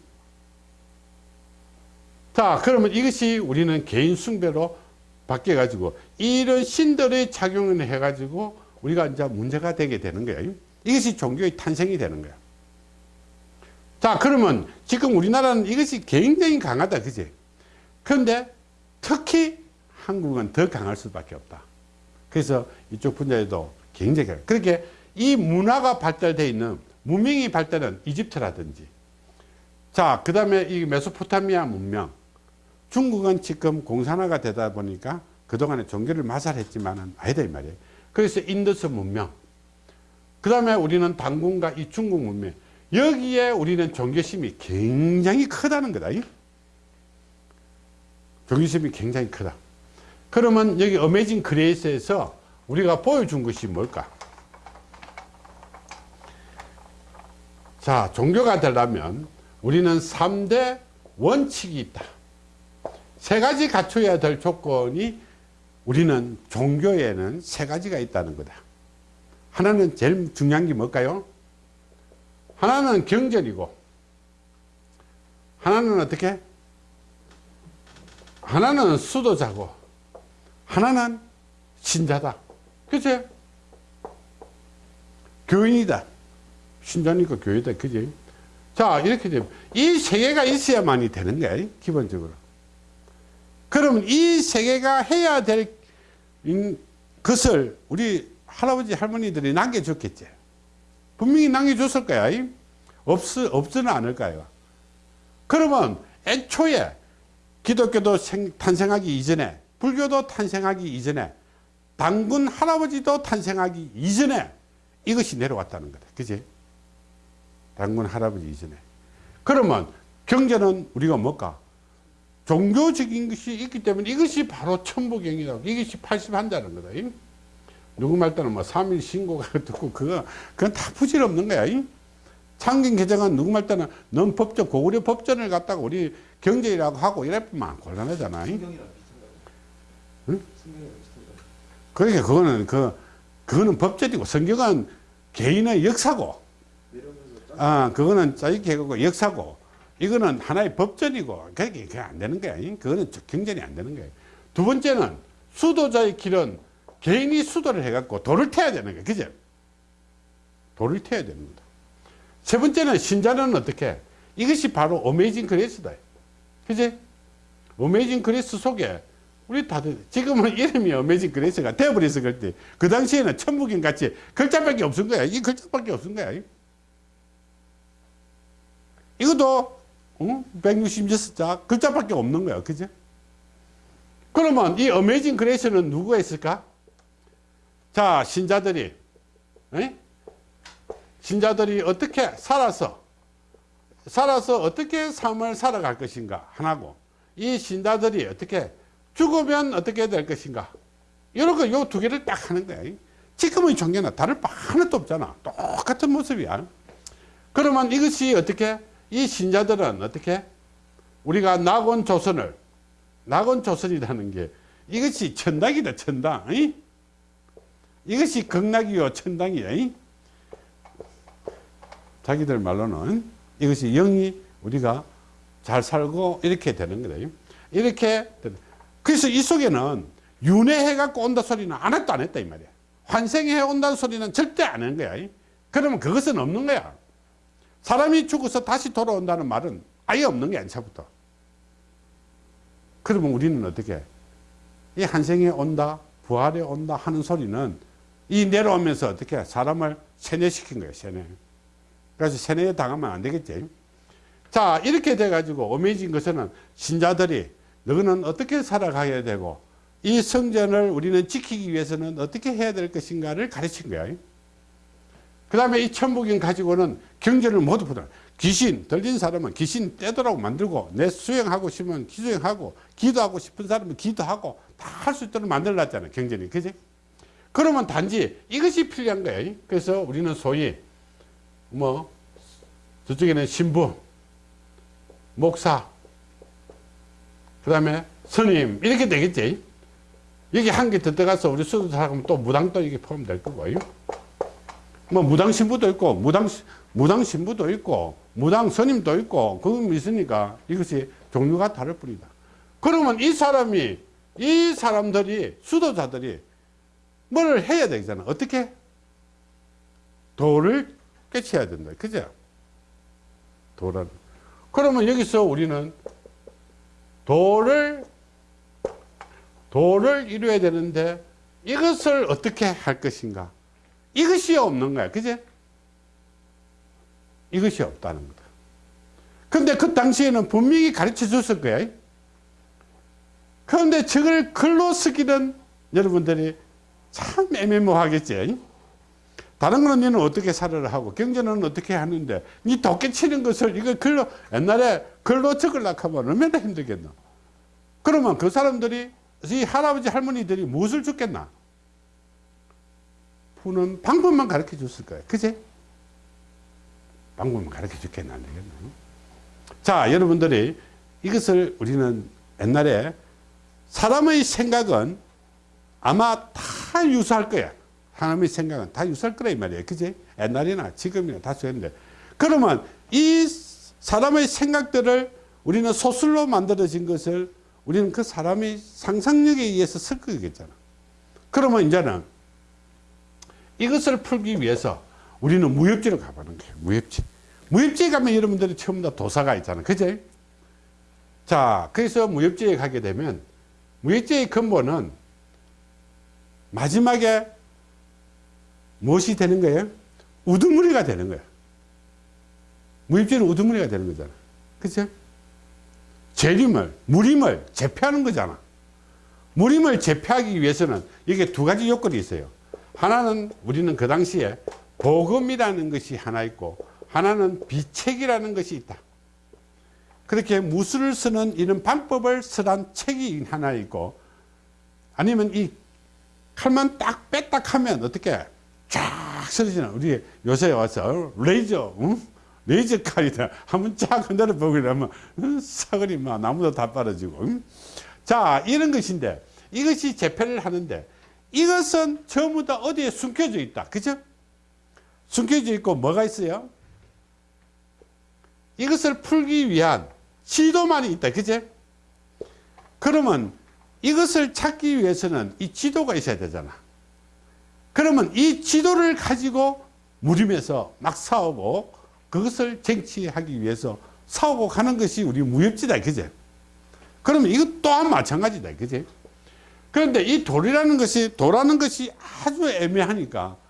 자 그러면 이것이 우리는 개인 숭배로 바뀌어 가지고 이런 신들의 작용을 해 가지고 우리가 이제 문제가 되게 되는 거예요. 이것이 종교의 탄생이 되는 거야. 자 그러면 지금 우리나라는 이것이 굉장히 강하다 그지? 그런데 특히 한국은 더 강할 수밖에 없다. 그래서 이쪽 분야에도 굉장히 강해. 그렇게 이 문화가 발달되어 있는 문명이 발달한 이집트라든지. 자 그 다음에 이 메소포타미아 문명 중국은 지금 공산화가 되다 보니까 그동안에 종교를 말살했지만은 아니다 이 말이에요. 그래서 인더스 문명 그 다음에 우리는 단군과 이 중국 문명 여기에 우리는 종교심이 굉장히 크다는 거다. 이? 종교심이 굉장히 크다. 그러면 여기 Amazing Grace에서 우리가 보여준 것이 뭘까? 자 종교가 되려면 우리는 3대 원칙이 있다 세 가지 갖춰야 될 조건이 우리는 종교에는 세 가지가 있다는 거다. 하나는 제일 중요한 게 뭘까요? 하나는 경전이고 하나는 어떻게? 하나는 수도자고 하나는 신자다. 그치? 교인이다. 신자니까 교회다. 그지? 자 이렇게 되면 이 세 개가 있어야만이 되는 거야 기본적으로 그러면 이세 개가 해야 될 인- 것을 우리 할아버지 할머니들이 남겨줬겠지. 분명히 남겨줬을 거야. 없, 없지는 않을 거예요? 그러면 애초에 기독교도 생- 탄생하기 이전에 불교도 탄생하기 이전에 당군 할아버지도 탄생하기 이전에 이것이 내려왔다는 거다. 그지? 당군 할아버지 이전에. 그러면 경제는 우리가 뭘까 종교적인 것이 있기 때문에 이것이 바로 천부경이다 이것이 80한다는 거다 이? 누구 말따는 뭐 3일 신고가 듣고 그거 그건 다 부질없는 거야 이? 창경 개정은 누구 말따는 넌 법전 고구려 법전을 갖다가 우리 경제라고 하고 이래만 곤란하잖아? 응? 그러니까 그거는 그 그거는 법전이고 성경은 개인의 역사고 아 그거는 짜릿해고 역사고 이거는 하나의 법전이고 그게 그게 안 되는 거야. 이? 그거는 경전이 안 되는 거야. 두 번째는 수도자의 길은 개인이 수도를 해갖고 돌을 태야 되는 거야. 그죠? 돌을 태야 거다. 세 번째는 신자는 어떻게? 이것이 바로 어메이징 그레이스다. 그지? Amazing Grace 속에 우리 다들 지금은 이름이 Amazing Grace가 되어버려서 그럴 때 그 당시에는 천국인 같이 글자밖에 없은 거야. 이 글자밖에 없은 거야. 이것도 어? 166자 글자밖에 없는 거야. 그죠 그러면 이 Amazing Grace는 누구가 있을까? 자 신자들이. 에? 신자들이 어떻게 살아서 살아서 어떻게 삶을 살아갈 것인가? 하나고. 이 신자들이 어떻게 죽으면 어떻게 될 것인가? 이런 거요 두 개를 딱 하는 거야. 지금의 종교는 다를 바 하나도 없잖아. 똑같은 모습이야. 그러면 이것이 어떻게 이 신자들은 어떻게 우리가 낙원 조선을 낙원 조선이라는 게 이것이 천당이다 천당 이? 이것이 극락이요 천당이야 이? 자기들 말로는 이것이 영이 우리가 잘 살고 이렇게 되는 거다 이렇게. 그래서 이 속에는 윤회해 갖고 온다 소리는 안 했다 안 했다 이 말이야 환생해 온다는 소리는 절대 안 하는 거야 그러면 그것은 없는 거야 사람이 죽어서 다시 돌아온다는 말은 아예 없는 게 안차부터. 그러면 우리는 어떻게 이 한생에 온다 부활에 온다 하는 소리는 이 내려오면서 어떻게 사람을 세뇌시킨 거예요 세뇌. 그래서 세뇌에 당하면 안 되겠지. 자 이렇게 돼 가지고 어메이징 것은 신자들이 너는 어떻게 살아가야 되고 이 성전을 우리는 지키기 위해서는 어떻게 해야 될 것인가를 가르친 거야. 그 다음에 이 천부경 가지고는 경전을 모두 풀어 귀신 들린 사람은 귀신 떼도록 만들고 내 수행하고 싶으면 수행하고 기도하고 싶은 사람은 기도하고 다 할 수 있도록 만들어놨잖아요 경전이 그지? 그러면 단지 이것이 필요한 거예요. 그래서 우리는 소위 뭐 저쪽에는 신부 목사 그 다음에 스님 이렇게 되겠지. 여기 한 개 더 들어가서 우리 수도사 하면 또 무당도 이게 포함될 거고 뭐 무당 신부도 있고 무당 무당 신부도 있고 무당 스님도 있고 그건 있으니까 이것이 종류가 다를 뿐이다. 그러면 이 사람이 이 사람들이 수도자들이 뭐를 해야 되잖아. 어떻게? 도를 깨쳐야 된다. 그죠? 도를 그러면 여기서 우리는 도를 도를 이루어야 되는데 이것을 어떻게 할 것인가? 이것이 없는 거야. 그제 이것이 없다는 거다. 근데 그 당시에는 분명히 가르쳐 줬을 거야. 그런데 저걸 글로 쓰기는 여러분들이 참 애매모하겠지. 다른 거는 너는 어떻게 살아를 하고 경제는 어떻게 하는데 니 도깨 치는 것을 이거 글로 옛날에 글로 적으려고 하면 얼마나 힘들겠노? 그러면 그 사람들이 이 할아버지 할머니들이 무엇을 죽겠나? 푸는 방법만 가르쳐 줬을 거예요 그제 방법만 가르쳐 줬겠나 안 되겠나 자 여러분들이 이것을 우리는 옛날에 사람의 생각은 아마 다 유사할 거야. 사람의 생각은 다 유사할 거라 이 말이에요. 그지? 옛날이나 지금이나 다 쓰는데. 그러면 이 사람의 생각들을 우리는 소설로 만들어진 것을 우리는 그 사람의 상상력에 의해서 쓸 거겠잖아. 그러면 이제는 이것을 풀기 위해서 우리는 무협지로 가보는 거예요 무협지. 무협지에 가면 여러분들이 처음 다 도사가 있잖아 그죠 자 그래서 무협지에 가게 되면 무협지의 근본은 마지막에 무엇이 되는 거예요? 우두머리가 되는 거예요. 무협지는 우두머리가 되는 거잖아 그죠 재림을 무림을 제패하는 거잖아. 무림을 제패하기 위해서는 이게 두 가지 요건이 있어요. 하나는 우리는 그 당시에 복음이라는 것이 하나 있고 하나는 비책이라는 것이 있다. 그렇게 무술을 쓰는 이런 방법을 쓰란 책이 하나 있고 아니면 이 칼만 딱 뺐다 하면 어떻게 쫙 쓰러지나. 우리 요새 와서 레이저 응? 레이저 칼이다. 한번 쫙 흔들어 보고 이러면 사거리 막 나무도 다 빠져지고 응? 자 이런 것인데 이것이 재패를 하는데 이것은 전부 다 어디에 숨겨져 있다. 그죠 숨겨져 있고 뭐가 있어요? 이것을 풀기 위한 지도만이 있다. 그제? 그러면 이것을 찾기 위해서는 이 지도가 있어야 되잖아. 그러면 이 지도를 가지고 무림에서 막 싸우고 그것을 쟁취하기 위해서 싸우고 가는 것이 우리 무협지다. 그제? 그러면 이것 또한 마찬가지다. 그제? 그런데 이 돌이라는 것이 도라는 것이 아주 애매하니까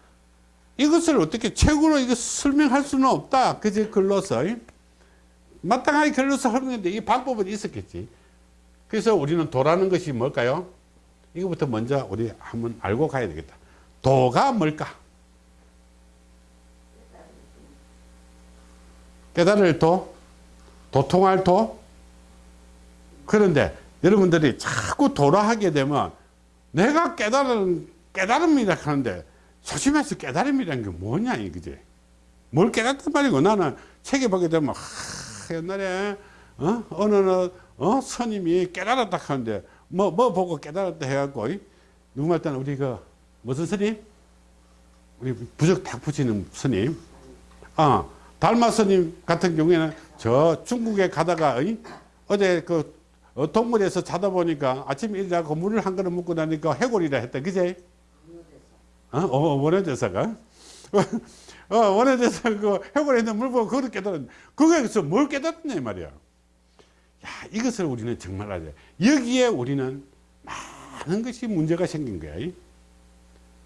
이것을 어떻게 책으로 이거 설명할 수는 없다. 그제 글로서 마땅하게 글로서 설명했는데 이 방법은 있었겠지. 그래서 우리는 도라는 것이 뭘까요? 이거부터 먼저 우리 한번 알고 가야 되겠다. 도가 뭘까? 깨달을 도 도통할 도. 그런데 여러분들이 자꾸 도라 하게 되면 내가 깨달은 깨달음이라 하는데 조심해서 깨달음이라는 게 뭐냐 이거지 뭘 깨닫단 말이고 나는 책에 보게 되면 하, 옛날에 어? 어느 어? 스님이 깨달았다 하는데 뭐, 뭐 보고 깨달았다 해갖고 누구 말따는 우리 그 무슨 스님? 우리 부적 탁 붙이는 스님 어, 달마 스님 같은 경우에는 저 중국에 가다가 어? 어제 그 어, 동물에서 자다 보니까 아침에 일어나고 물을 한 그릇 먹고 나니까 해골이라 했다 그제? 어? 어, 원효대사가? 어, 원효대사 그 해골에 있는 물 보고 그걸 깨달은 거기에서 뭘 깨달았냐 이 말이야. 야 이것을 우리는 정말 알아야 돼. 여기에 우리는 많은 것이 문제가 생긴 거야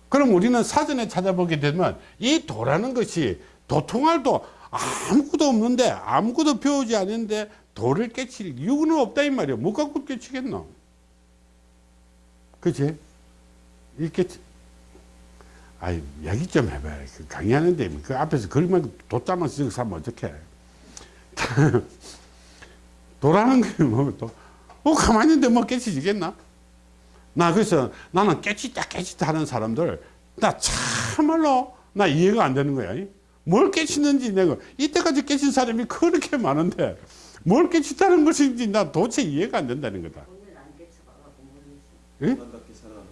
그럼 우리는 사전에 찾아보게 되면 이 도라는 것이 도통할도 아무것도 없는데 아무것도 배우지 않는데 도를 깨칠 이유는 없다 이 말이야. 못 갖고 깨치겠노? 그치? 이렇게 아이 이야기 좀 해봐요 그 강의하는데 그 앞에서 글만 돗자만 쓰고 사면 어떡해 도라는 게뭐 또, 어, 가만히 있는데 뭐 깨치지겠나? 나 그래서 나는 깨치다 깨치다 하는 사람들 나 참말로 나 이해가 안 되는 거야. 뭘 깨치는지 내가 이때까지 깨친 사람이 그렇게 많은데 뭘 깨치다는 것인지 나 도대체 이해가 안 된다는 거다. 예? 인간답게 살아가는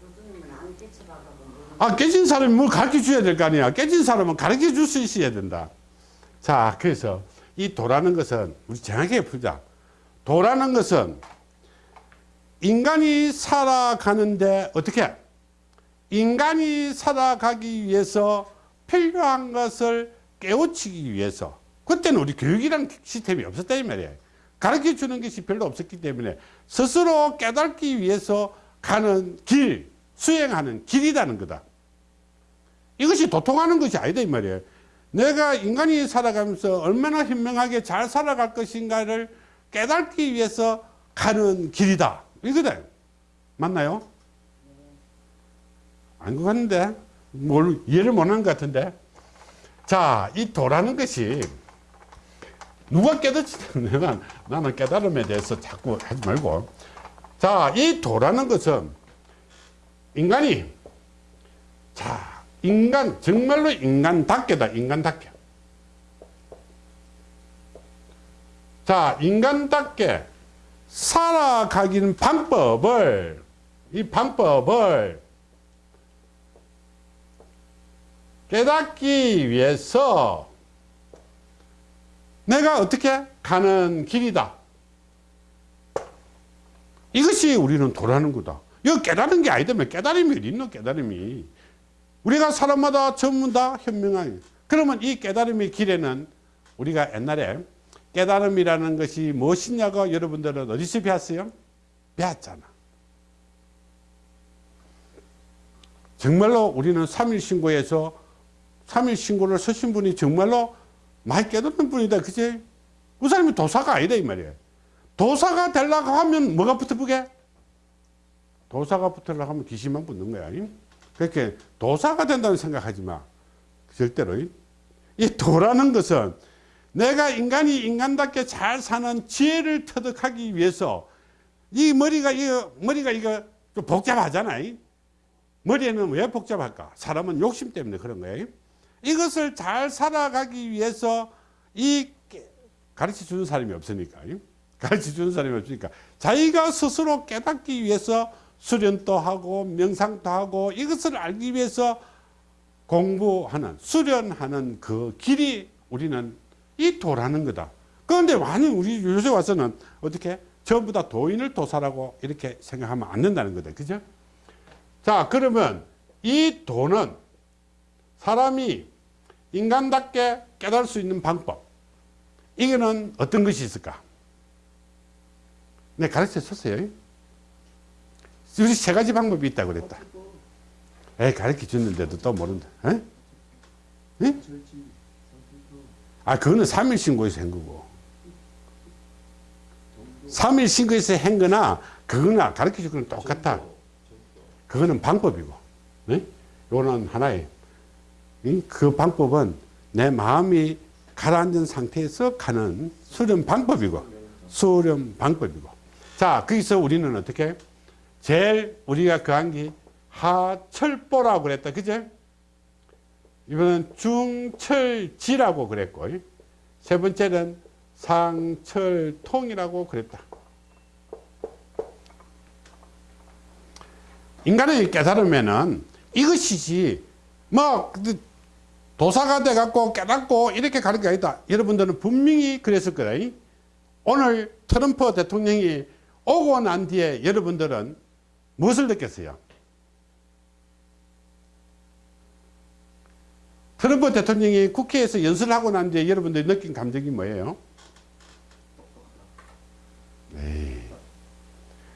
교수님은 안 깨쳐봐갖고 모르겠어. 아 깨진 사람이 뭘 가르쳐 줘야 될 거 아니야. 깨진 사람은 가르쳐 줄 수 있어야 된다. 자 그래서 이 도라는 것은 우리 정확하게 풀자. 도라는 것은 인간이 살아가는데 어떻게 인간이 살아가기 위해서 필요한 것을 깨우치기 위해서 그때는 우리 교육이라는 시스템이 없었다 이 말이에요 가르쳐 주는 것이 별로 없었기 때문에 스스로 깨닫기 위해서 가는 길 수행하는 길이라는 거다 이것이 도통하는 것이 아니다 이 말이에요. 내가 인간이 살아가면서 얼마나 현명하게 잘 살아갈 것인가를 깨닫기 위해서 가는 길이다. 이거다. 맞나요? 것 같은데? 뭘 이해를 못한 것 같은데? 자이 도라는 것이 누가 깨닫지 내가 나는 깨달음에 대해서 자꾸 하지 말고. 자이 도라는 것은 인간이 자 인간 정말로 인간답게다 인간답게 자 인간답게 살아가기는 방법을 이 방법을 깨닫기 위해서 내가 어떻게 가는 길이다. 이것이 우리는 도라는 거다. 이거 깨달은 게 아니다면 깨달음이 어디 있노 깨달음이. 우리가 사람마다 전부 다 현명한. 그러면 이 깨달음의 길에는 우리가 옛날에 깨달음이라는 것이 무엇이냐고 여러분들은 어디서 배웠어요? 배웠잖아. 정말로 우리는 3일 신고에서 3일 신고를 쓰신 분이 정말로 많이 깨닫는 분이다. 그지? 그 사람이 도사가 아니다. 이 말이에요. 도사가 되려고 하면 뭐가 붙어보게? 도사가 붙으려고 하면 귀신만 붙는 거야. 그렇게 도사가 된다는 생각하지 마. 절대로. 이 도라는 것은 내가 인간이 인간답게 잘 사는 지혜를 터득하기 위해서 이 머리가 이거 머리가 이거 좀 복잡하잖아. 머리에는 왜 복잡할까? 사람은 욕심 때문에 그런 거예요. 이것을 잘 살아가기 위해서 이 가르쳐 주는 사람이 없으니까 가르쳐 주는 사람이 없으니까 자기가 스스로 깨닫기 위해서 수련도 하고 명상도 하고 이것을 알기 위해서 공부하는 수련하는 그 길이 우리는 이 도라는 거다. 그런데 많이 우리 요새 와서는 어떻게 전부 다 도인을 도사라고 이렇게 생각하면 안 된다는 거다. 그죠? 자, 그러면 이 도는 사람이 인간답게 깨달을 수 있는 방법. 이거는 어떤 것이 있을까? 네, 가르쳐 줬어요. 우리 세 가지 방법이 있다고 그랬다. 에이, 가르쳐 줬는데도 또 모른다. 에? 에? 아, 그거는 3일 신고에서 한 거고. 3일 신고에서 한 거나, 그거나 가르쳐 준 거는 똑같아. 그거는 방법이고. 네? 요거는 하나의. 이그 방법은 내 마음이 가라앉은 상태에서 가는 수련 방법이고, 수련 방법이고. 자, 거기서 우리는 어떻게? 제일 우리가 그 한기 하철보라고 그랬다. 그제? 이번엔 중철지라고 그랬고, 세 번째는 상철통이라고 그랬다. 인간의 깨달으면은 이것이지, 뭐, 도사가 돼갖고 깨닫고 이렇게 가는 게 아니다. 여러분들은 분명히 그랬을 거다. 오늘 트럼프 대통령이 오고 난 뒤에 여러분들은 무엇을 느꼈어요? 트럼프 대통령이 국회에서 연설을 하고 난 뒤에 여러분들이 느낀 감정이 뭐예요?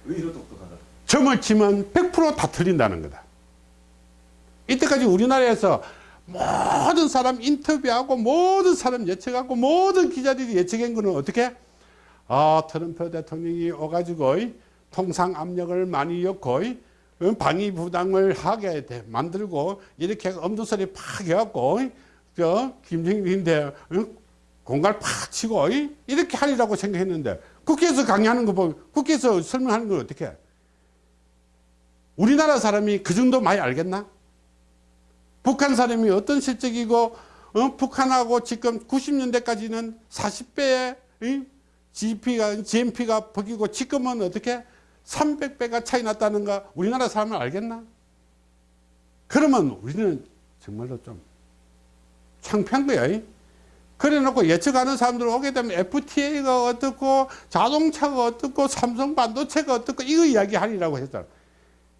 의외로 똑똑하다. 점을 치면 100%다 틀린다는 거다. 이때까지 우리나라에서 모든 사람 인터뷰하고 모든 사람 예측하고 모든 기자들이 예측한 거는 어떻게? 아, 트럼프 대통령이 오가지고 통상 압력을 많이 넣고 방위 부담을 하게 돼, 만들고 이렇게 엄두소리 팍 해갖고 저 김정일인데 공갈 팍 치고 이? 이렇게 하리라고 생각했는데 국회에서 강의하는 거 보고 국회에서 설명하는 걸 어떻게 해? 우리나라 사람이 그 정도 많이 알겠나? 북한 사람이 어떤 실적이고 어? 북한하고 지금 90년대까지는 40배의 GDP가 GNP가 버기고 지금은 어떻게 300배가 차이 났다는 거 우리나라 사람은 알겠나? 그러면 우리는 정말로 좀 창피한 거야. 이? 그래 놓고 예측하는 사람들 오게 되면 FTA가 어떻고 자동차가 어떻고 삼성 반도체가 어떻고 이거 이야기하리라고 했잖아.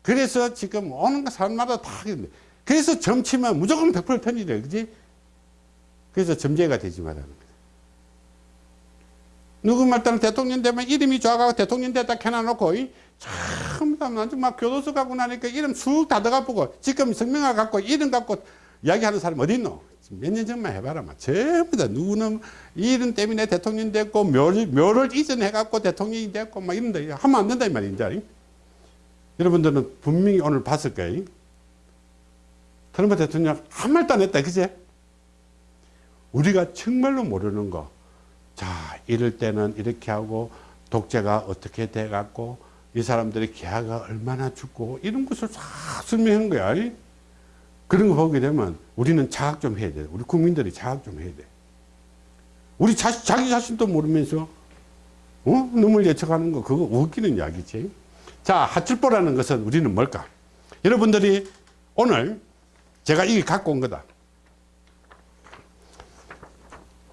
그래서 지금 오는 사람마다 다 하겠네. 그래서 점치면 무조건 100% 편이래. 그지? 그래서 점제가 되지 말라는 거야. 누구 말따는 대통령 되면 이름이 좋아가고 대통령 됐다 해놔놓고, 이 참, 나중에 막 교도소 가고 나니까 이름 쑥 다 들어가 보고, 지금 성명화 갖고 이름 갖고 이야기하는 사람 어디 있노? 몇 년 전만 해봐라. 막 전부 다 누구는 이 이름 때문에 대통령 됐고, 묘를, 묘를 이전해갖고 대통령이 됐고, 막 이런다. 하면 안 된다, 이 말이야. 여러분들은 분명히 오늘 봤을 거예요. 트럼프 대통령 한 말도 안 했다, 그제? 우리가 정말로 모르는 거. 자, 이럴 때는 이렇게 하고, 독재가 어떻게 돼갖고, 이 사람들의 계하가 얼마나 죽고, 이런 것을 싹 설명한 거야. 이? 그런 거 보게 되면 우리는 자각 좀 해야 돼. 우리 국민들이 자각 좀 해야 돼. 우리 자, 자기 자신도 모르면서, 어? 놈을 예측하는 거, 그거 웃기는 이야기지. 자, 하출보라는 것은 우리는 뭘까? 여러분들이 오늘 제가 이게 갖고 온 거다.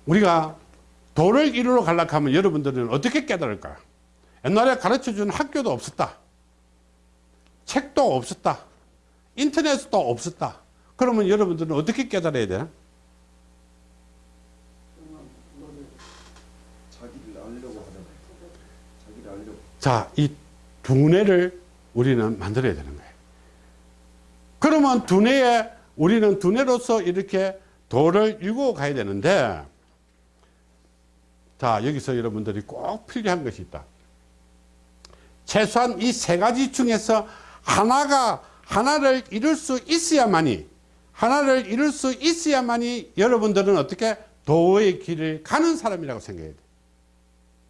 우리가 도를 이루러 가려고 하면 여러분들은 어떻게 깨달을까? 옛날에 가르쳐 준 학교도 없었다. 책도 없었다. 인터넷도 없었다. 그러면 여러분들은 어떻게 깨달아야 알려고 자, 이 두뇌를 우리는 만들어야 되는 거예요. 그러면 두뇌에 우리는 두뇌로서 이렇게 도를 이루고 가야 되는데 자, 여기서 여러분들이 꼭 필요한 것이 있다. 최소한 이 세 가지 중에서 하나가 하나를 이룰 수 있어야만이 하나를 이룰 수 있어야만이 여러분들은 어떻게 도의 길을 가는 사람이라고 생각해야 돼.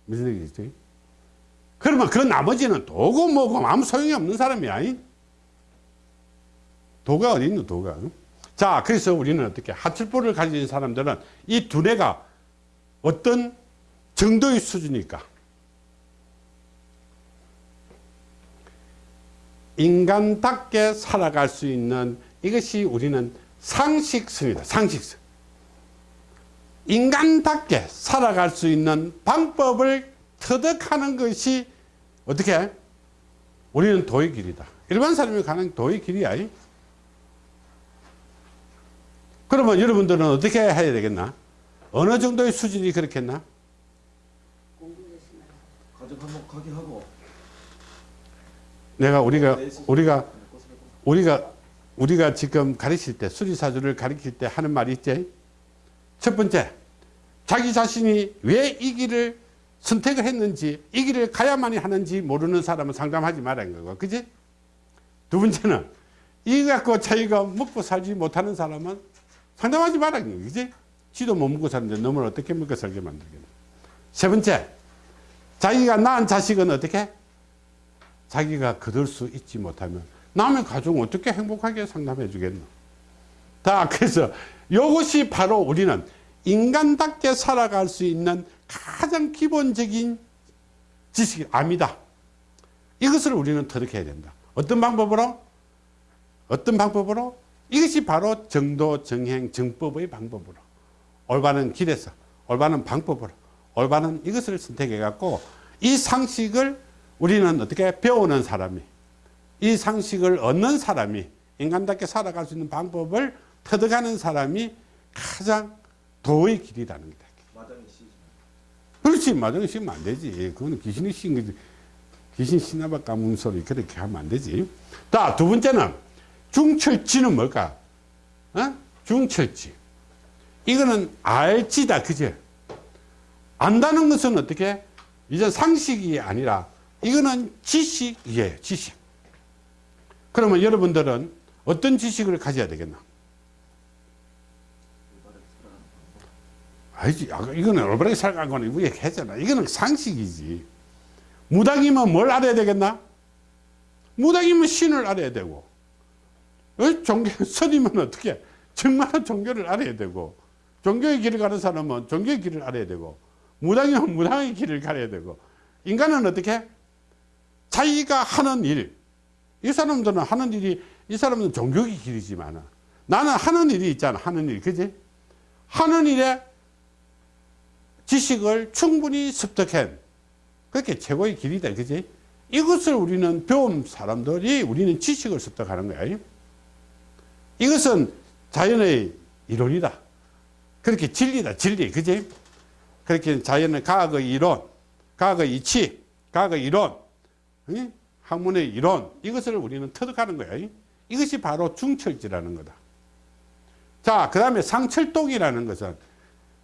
무슨 얘기지? 그러면 그 나머지는 도고 뭐고 아무 소용이 없는 사람이야. 이? 도가 어디 있노, 도가. 응? 자, 그래서 우리는 어떻게 하출보를 가진 사람들은 이 두뇌가 어떤 정도의 수준일까? 인간답게 살아갈 수 있는 이것이 우리는 상식성이다. 상식성. 인간답게 살아갈 수 있는 방법을 터득하는 것이 어떻게? 우리는 도의 길이다. 일반 사람이 가는 도의 길이야. 그러면 여러분들은 어떻게 해야 되겠나? 어느 정도의 수준이 그렇겠나? 가게 하고 내가 우리가 내 스스로 우리가. 우리가 우리가 지금 가르칠 때 수리사주를 가르칠 때 하는 말이 있지. 첫 번째, 자기 자신이 왜 이 길을 선택을 했는지, 이 길을 가야만이 하는지 모르는 사람은 상담하지 말라는 거고, 그지? 두 번째는 이거 갖고 자기가 먹고 살지 못하는 사람은 상담하지 말라는 거, 그지? 지도 못 먹고 사는데 너를 어떻게 먹고 살게 만들겠나? 세 번째, 자기가 낳은 자식은 어떻게? 자기가 거둘 수 있지 못하면 남의 가정 어떻게 행복하게 상담해 주겠노? 다 그래서 이것이 바로 우리는 인간답게 살아갈 수 있는 가장 기본적인 지식이 암이다. 이것을 우리는 터득해야 된다. 어떤 방법으로? 어떤 방법으로? 이것이 바로 정도, 정행, 정법의 방법으로. 올바른 길에서, 올바른 방법으로, 올바른 이것을 선택해 갖고 이 상식을 우리는 어떻게 배우는 사람이 이 상식을 얻는 사람이 인간답게 살아갈 수 있는 방법을 터득하는 사람이 가장 도의 길이라는 거다. 마당이 그렇지. 마당에 씌우면 안 되지. 그거는 귀신이 씌운 거지. 귀신 신나봐 까문 소리 그렇게 하면 안 되지. 자, 두 번째는 중철지는 뭘까? 어? 중철지. 이거는 알지다. 그제? 안다는 것은 어떻게? 이제 상식이 아니라 이거는 지식이에요. 지식. 그러면 여러분들은 어떤 지식을 가져야 되겠나? 아니지. 아, 이거는 올바르게 살아간 거는 우리 했잖아. 이거는 상식이지. 무당이면 뭘 알아야 되겠나? 무당이면 신을 알아야 되고, 어? 종교, 선이면 어떻게? 정말은 종교를 알아야 되고, 종교의 길을 가는 사람은 종교의 길을 알아야 되고, 무당이면 무당의 길을 가야 되고, 인간은 어떻게? 자기가 하는 일, 이 사람들은 하는 일이, 이 사람은 종교의 길이지만, 나는 하는 일이 있잖아. 하는 일, 그지? 하는 일에 지식을 충분히 습득한 그렇게 최고의 길이다 그지 이것을 우리는 배운 사람들이 우리는 지식을 습득하는 거야 이것은 자연의 이론이다 그렇게 진리다 진리 그지 그렇게 자연의 과학의 이론 과학의 이치 과학의 이론 응? 학문의 이론 이것을 우리는 터득하는 거야 이것이 바로 중철지라는 거다 자 그 다음에 상철동이라는 것은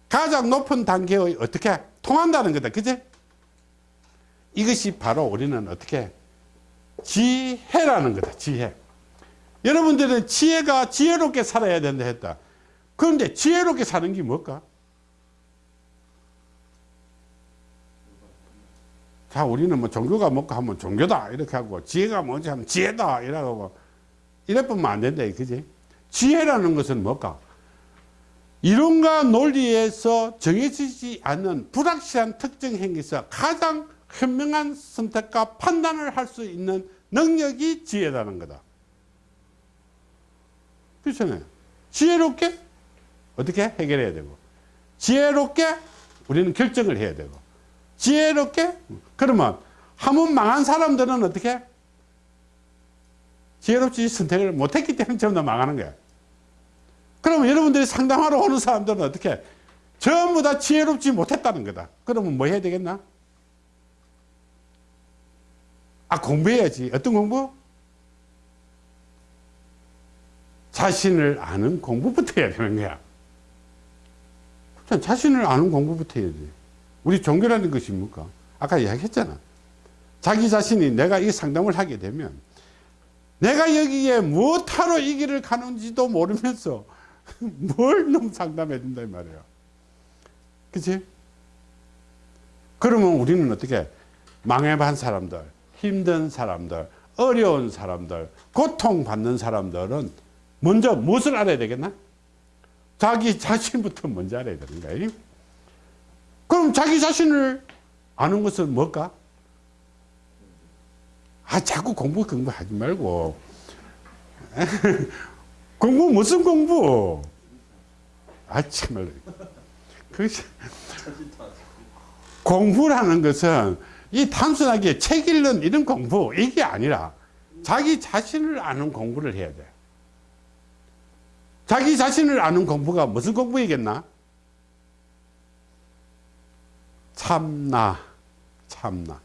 가장 높은 단계의 어떻게 통한다는 거다. 그지? 이것이 바로 우리는 어떻게 지혜라는 거다. 지혜. 여러분들은 지혜가 지혜롭게 살아야 된다 했다. 그런데 지혜롭게 사는 게 뭘까? 자, 우리는 뭐 종교가 뭔가 하면 종교다 이렇게 하고 지혜가 뭐지 하면 지혜다 이라고 이래 보면 안 된다. 그지? 지혜라는 것은 뭘까? 이론과 논리에서 정해지지 않는 불확실한 특정 행위에서 가장 현명한 선택과 판단을 할 수 있는 능력이 지혜라는 거다. 그렇잖아요. 지혜롭게 어떻게 해결해야 되고 지혜롭게 우리는 결정을 해야 되고 지혜롭게 그러면 한번 망한 사람들은 어떻게 지혜롭지 선택을 못했기 때문에 전부 다 망하는 거야. 그러면 여러분들이 상담하러 오는 사람들은 어떻게 전부 다 지혜롭지 못했다는 거다. 그러면 뭐 해야 되겠나? 아 공부해야지. 어떤 공부? 자신을 아는 공부부터 해야 되는 거야. 자신을 아는 공부부터 해야지. 우리 종교라는 것이 뭡니까? 아까 이야기했잖아. 자기 자신이 내가 이 상담을 하게 되면 내가 여기에 무엇하러 이 길을 가는지도 모르면서 뭘 너무 상담해 준다 이 말이에요. 그치? 그러면 우리는 어떻게 망해반 사람들, 힘든 사람들, 어려운 사람들, 고통받는 사람들은 먼저 무엇을 알아야 되겠나? 자기 자신부터 먼저 알아야 되는 거예요. 그럼 자기 자신을 아는 것은 뭘까? 아, 자꾸 공부 공부하지 말고. 공부 무슨 공부? 아 참말로. 그것이 공부라는 것은 이 단순하게 책 읽는 이런 공부 이게 아니라 자기 자신을 아는 공부를 해야 돼. 자기 자신을 아는 공부가 무슨 공부이겠나? 참나, 참나.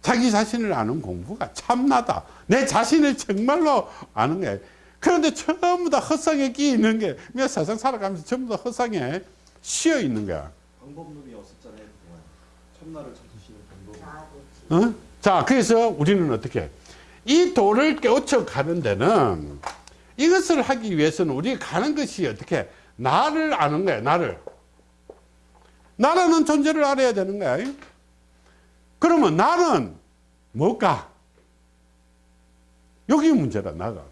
자기 자신을 아는 공부가 참나다. 내 자신을 정말로 아는 거야. 그런데 전부 다 허상에 끼 있는 게, 몇 세상 살아가면서 전부 다 허상에 쉬어 있는 거야. 방법론이 없었잖아요. 그동안. 참나를 찾으시는 방법. 어? 자, 그래서 우리는 어떻게? 이 도를 깨우쳐 가는 데는 이것을 하기 위해서는 우리가 가는 것이 어떻게? 나를 아는 거야, 나를. 나라는 존재를 알아야 되는 거야. 그러면 나는 뭘까? 여기 문제다, 나가.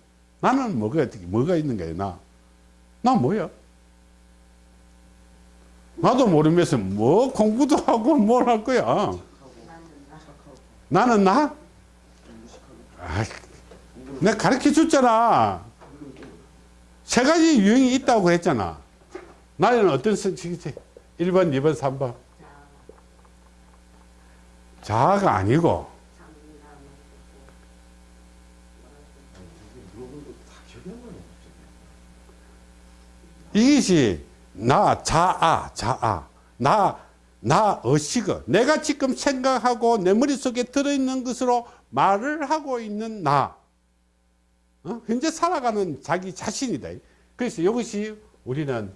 나는 뭐가, 뭐가 있는 거야, 나. 나 뭐야? 나도 모르면서 뭐 공부도 하고 뭘 할 거야. 나는 나 나는 나? 아, 내가 가르쳐 줬잖아. 세 가지 유형이 있다고 했잖아. 나는 어떤 성격이지? 1번, 2번, 3번. 자 자아가 아니고. 이것이 나, 자아, 자아. 나, 나 의식어. 내가 지금 생각하고 내 머릿속에 들어있는 것으로 말을 하고 있는 나. 어? 현재 살아가는 자기 자신이다. 그래서 이것이 우리는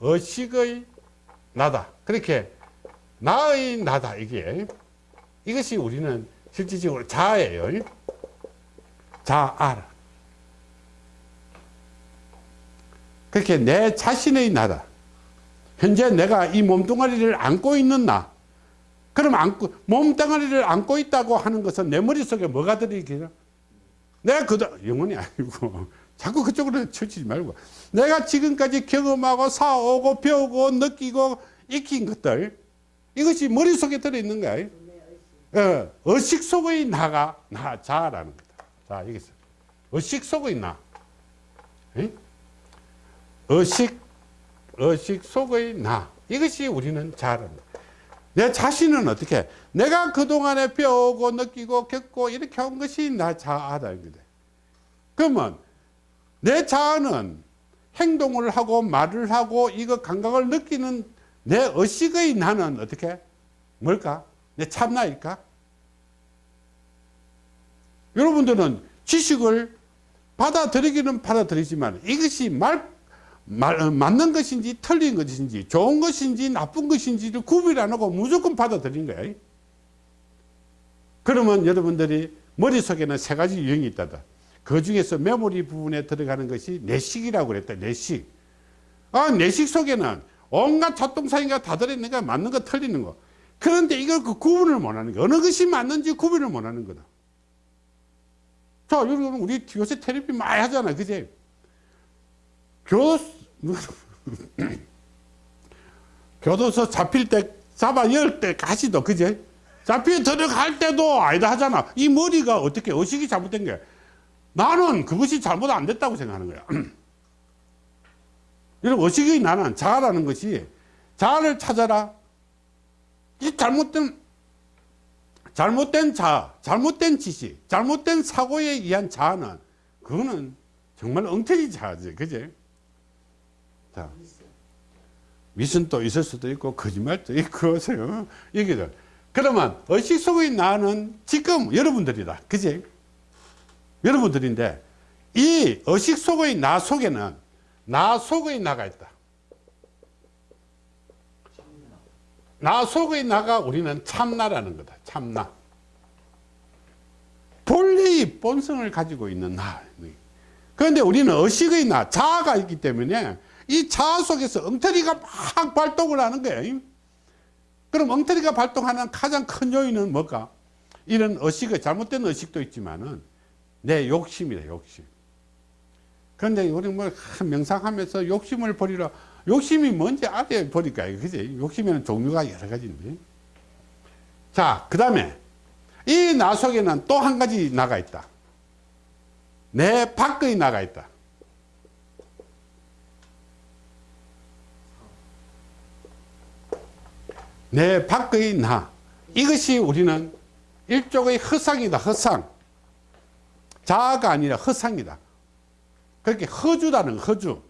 의식의 나다. 그렇게 나의 나다. 이게. 이것이 우리는 실질적으로 자아예요. 자아라. 그렇게 내 자신의 나다. 현재 내가 이 몸뚱아리를 안고 있는 나 그럼 안고 몸뚱아리를 안고 있다고 하는 것은 내 머릿속에 뭐가 들어있겠냐 내가 그다 영혼이 아니고 자꾸 그쪽으로 쳐치지 말고. 내가 지금까지 경험하고 사오고 배우고 느끼고 익힌 것들 이것이 머릿속에 들어있는 거야. 어, 의식 속의 나가 나 자라는 거다. 자 여기서 의식 속의 나. 에? 의식 의식 속의 나. 이것이 우리는 거야. 내 자신은 어떻게? 내가 그동안에 배우고 느끼고 겪고 이렇게 한 것이 나 자아다. 그러면 내 자아는 행동을 하고 말을 하고 이거 감각을 느끼는 내 의식의 나는 어떻게? 뭘까? 내 참나일까? 여러분들은 지식을 받아들이기는 받아들이지만 이것이 말, 말 어, 맞는 것인지 틀린 것인지 좋은 것인지 나쁜 것인지를 구별 안 하고 무조건 받아들인 거야. 그러면 여러분들이 머릿속에는 세 가지 유형이 있다다 그 중에서 메모리 부분에 들어가는 것이 내식이라고 그랬다 내식. 아 내식 속에는 온갖 작동사인가 다 들어있는 거 맞는 거 틀리는 거. 그런데 이걸 그 구분을 못하는 거. 어느 것이 맞는지 구분을 못하는 거다. 자 여러분 우리 요새 텔레비 많이 하잖아 그제 교 교도소 잡힐 때 잡아 열 때까지도 그제 잡혀 들어갈 때도 아니다 하잖아. 이 머리가 어떻게 의식이 잘못된 거야 나는 그것이 잘못 안 됐다고 생각하는 거야 이런 의식이 나는 자아라는 것이 자아를 찾아라 이 잘못된 잘못된 자아, 잘못된 지식, 잘못된 사고에 의한 자아는 그거는 정말 엉터리 자아지, 그제? 자, 미신 또 있을 수도 있고 거짓말도 있고 이게 그러면 의식 속의 나는 지금 여러분들이다, 그제? 여러분들인데 이 의식 속의 나 속에는 나 속의 나가 있다. 나 속의 나가 우리는 참나라는 거다. 참나. 본래의 본성을 가지고 있는 나. 그런데 우리는 의식의 나, 자아가 있기 때문에 이 자아 속에서 엉터리가 막 발동을 하는 거예요. 그럼 엉터리가 발동하는 가장 큰 요인은 뭘까? 이런 의식의 잘못된 의식도 있지만은 내 욕심이다, 욕심. 그런데 우리 뭐 명상하면서 욕심을 버리라. 욕심이 뭔지 알아야 버릴까, 그지? 욕심에는 종류가 여러 가지인데. 자, 그 다음에 이 나 속에는 또 한 가지 나가 있다. 내 밖의 나가 있다. 내 밖의 나. 이것이 우리는 일종의 허상이다, 허상. 자아가 아니라 허상이다. 그렇게 허주다는 허주.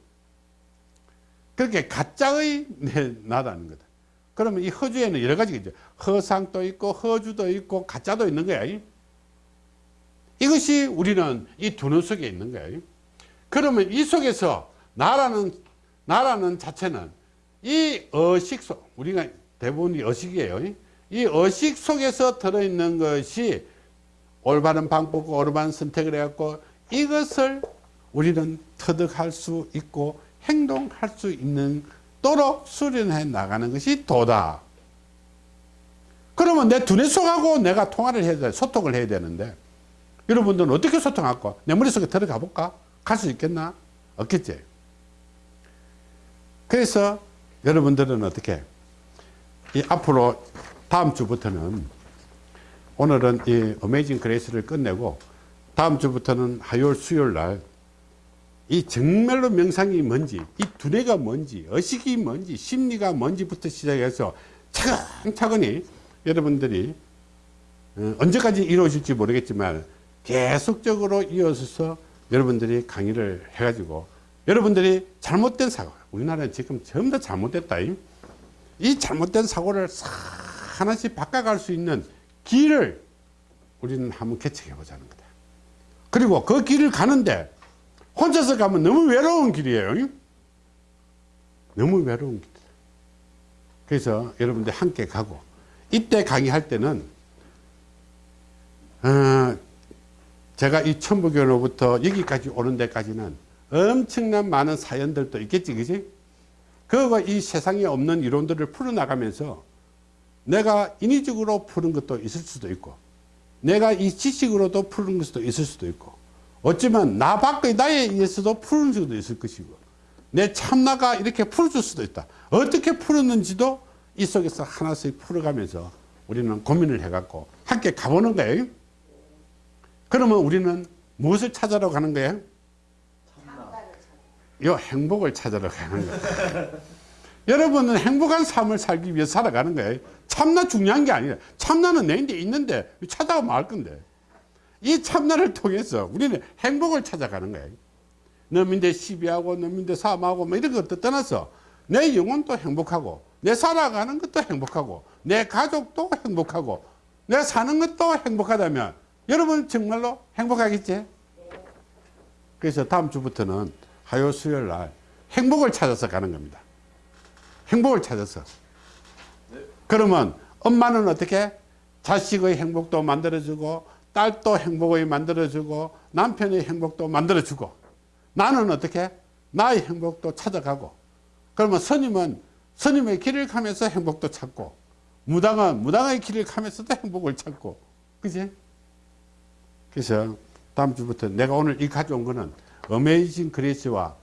그렇게 가짜의 내 나다는 거다. 그러면 이 허주에는 여러 가지가 있죠. 허상도 있고 허주도 있고 가짜도 있는 거야. 이것이 우리는 이 두 눈 속에 있는 거야. 그러면 이 속에서 나라는 나라는 자체는 이 의식 속 우리가 대부분이 의식이에요. 이 의식 속에서 들어있는 것이 올바른 방법, 올바른 선택을 해갖고 이것을 우리는 터득할 수 있고 행동할 수 있는 도록 수련해 나가는 것이 도다. 그러면 내 두뇌 속하고 내가 통화를 해야 돼, 소통을 해야 되는데 여러분들은 어떻게 소통할까? 내 머릿속에 들어가 볼까? 갈 수 있겠나? 없겠지. 그래서 여러분들은 어떻게 이 앞으로 다음 주부터는 오늘은 이 어메이징 그레이스를 끝내고 다음 주부터는 화요일 수요일 날 이 정말로 명상이 뭔지 이 두뇌가 뭔지 의식이 뭔지 심리가 뭔지부터 시작해서 차근차근히 여러분들이 어, 언제까지 이루어질지 모르겠지만 계속적으로 이어져서 여러분들이 강의를 해가지고 여러분들이 잘못된 사고 우리나라는 지금 전부 다 잘못됐다 이 잘못된 사고를 싹 하나씩 바꿔갈 수 있는 길을 우리는 한번 개척해 보자는 거다. 그리고 그 길을 가는데 혼자서 가면 너무 외로운 길이에요 너무 외로운 길이다. 그래서 여러분들 함께 가고 이때 강의할 때는 어, 제가 이 천부교로부터 여기까지 오는 데까지는 엄청난 많은 사연들도 있겠지 그지? 그거 이 세상에 없는 이론들을 풀어나가면서 내가 인위적으로 푸는 것도 있을 수도 있고 내가 이 지식으로도 푸는 것도 있을 수도 있고 어쩌면 나 밖의 나에 의해서도 푸는 수도 있을 것이고 내 참나가 이렇게 풀어줄 수도 있다 어떻게 풀었는지도 이 속에서 하나씩 풀어가면서 우리는 고민을 해갖고 함께 가보는 거예요 그러면 우리는 무엇을 찾으러 가는 거예요? 요 행복을 찾으러 가는 거예요. 여러분은 행복한 삶을 살기 위해 살아가는 거예요. 참나 중요한 게 아니라 참나는 내 인데 있는데 찾아가면 알 건데 이 참나를 통해서 우리는 행복을 찾아가는 거예요. 너민데 시비하고 너민데 싸움하고 뭐 이런 것도 떠나서 내 영혼도 행복하고 내 살아가는 것도 행복하고 내 가족도 행복하고 내 사는 것도 행복하다면 여러분 정말로 행복하겠지? 그래서 다음 주부터는 화요 수요일 날 행복을 찾아서 가는 겁니다. 행복을 찾아서. 그러면 엄마는 어떻게? 자식의 행복도 만들어주고 딸도 행복을 만들어주고 남편의 행복도 만들어주고. 나는 어떻게? 나의 행복도 찾아가고. 그러면 스님은 스님의 길을 가면서 행복도 찾고 무당은 무당의 길을 가면서도 행복을 찾고. 그지? 그래서 다음 주부터 내가 오늘 이 가져온 거는 어메이징 그레이스와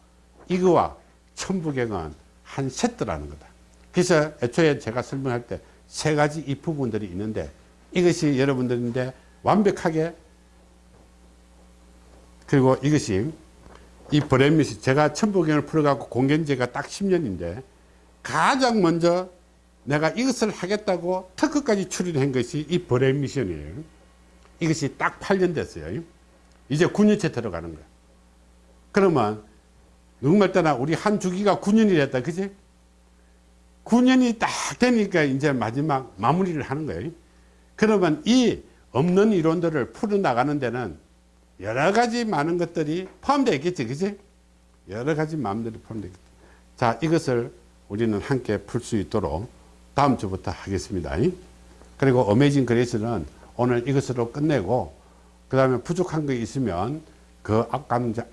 이거와 천부경은 한 세트라는 거다. 그래서 애초에 제가 설명할 때 세 가지 이 부분들이 있는데 이것이 여러분들인데 완벽하게 그리고 이것이 이 브레미시 제가 천부경을 풀어갖고 공개한 지가 딱 10년인데 가장 먼저 내가 이것을 하겠다고 특허까지 출연한 것이 이 브레미션이에요. 이것이 딱 8년 됐어요. 이제 9년째 들어가는 거야. 그러면 누구말 때나 우리 한 주기가 9년이 됐다. 그지? 9년이 딱 되니까 이제 마지막 마무리를 하는 거예요. 그러면 이 없는 이론들을 풀어나가는 데는 여러 가지 많은 것들이 포함되어 있겠지. 그지? 여러 가지 마음들이 포함되어 있겠지. 자, 이것을 우리는 함께 풀 수 있도록 다음 주부터 하겠습니다. 그리고 Amazing Grace는 오늘 이것으로 끝내고 그 다음에 부족한 거 있으면 그 악강자,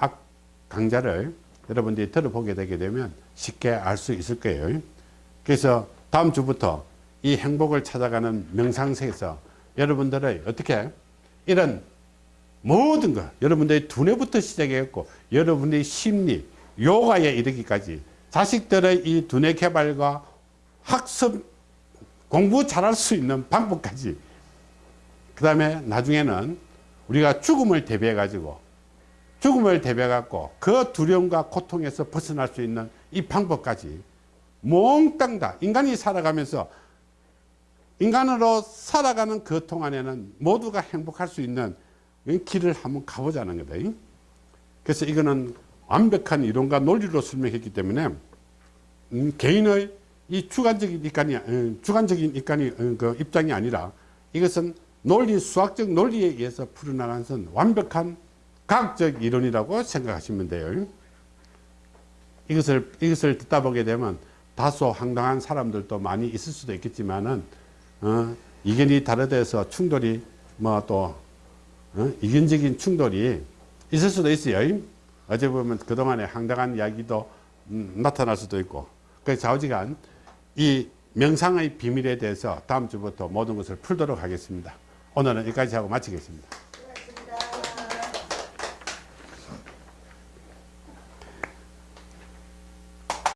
악강자를 여러분들이 들어보게 되게 되면 쉽게 알 수 있을 거예요. 그래서 다음 주부터 이 행복을 찾아가는 명상세에서 여러분들의 어떻게 이런 모든 것 여러분들의 두뇌부터 시작했고 여러분의 심리 요가에 이르기까지 자식들의 이 두뇌 개발과 학습 공부 잘할 수 있는 방법까지 그 다음에 나중에는 우리가 죽음을 대비해 가지고 죽음을 대비해 갖고 그 두려움과 고통에서 벗어날 수 있는 이 방법까지 몽땅 다 인간이 살아가면서 인간으로 살아가는 그 동안에는 모두가 행복할 수 있는 길을 한번 가보자는 거다. 그래서 이거는 완벽한 이론과 논리로 설명했기 때문에 음, 개인의 이 주관적인 입장이 어, 주관적인 입장이 어, 그 입장이 아니라 이것은 논리 수학적 논리에 의해서 풀어나가는 완벽한 과학적 이론이라고 생각하시면 돼요. 이것을 이것을 듣다 보게 되면 다소 황당한 사람들도 많이 있을 수도 있겠지만은 어, 이견이 다르대서 충돌이 뭐 또 어? 이견적인 충돌이 있을 수도 있어요. 어제 보면 그동안에 황당한 이야기도 음, 나타날 수도 있고 그래서 좌우지간 이 명상의 비밀에 대해서 다음 주부터 모든 것을 풀도록 하겠습니다. 오늘은 여기까지 하고 마치겠습니다.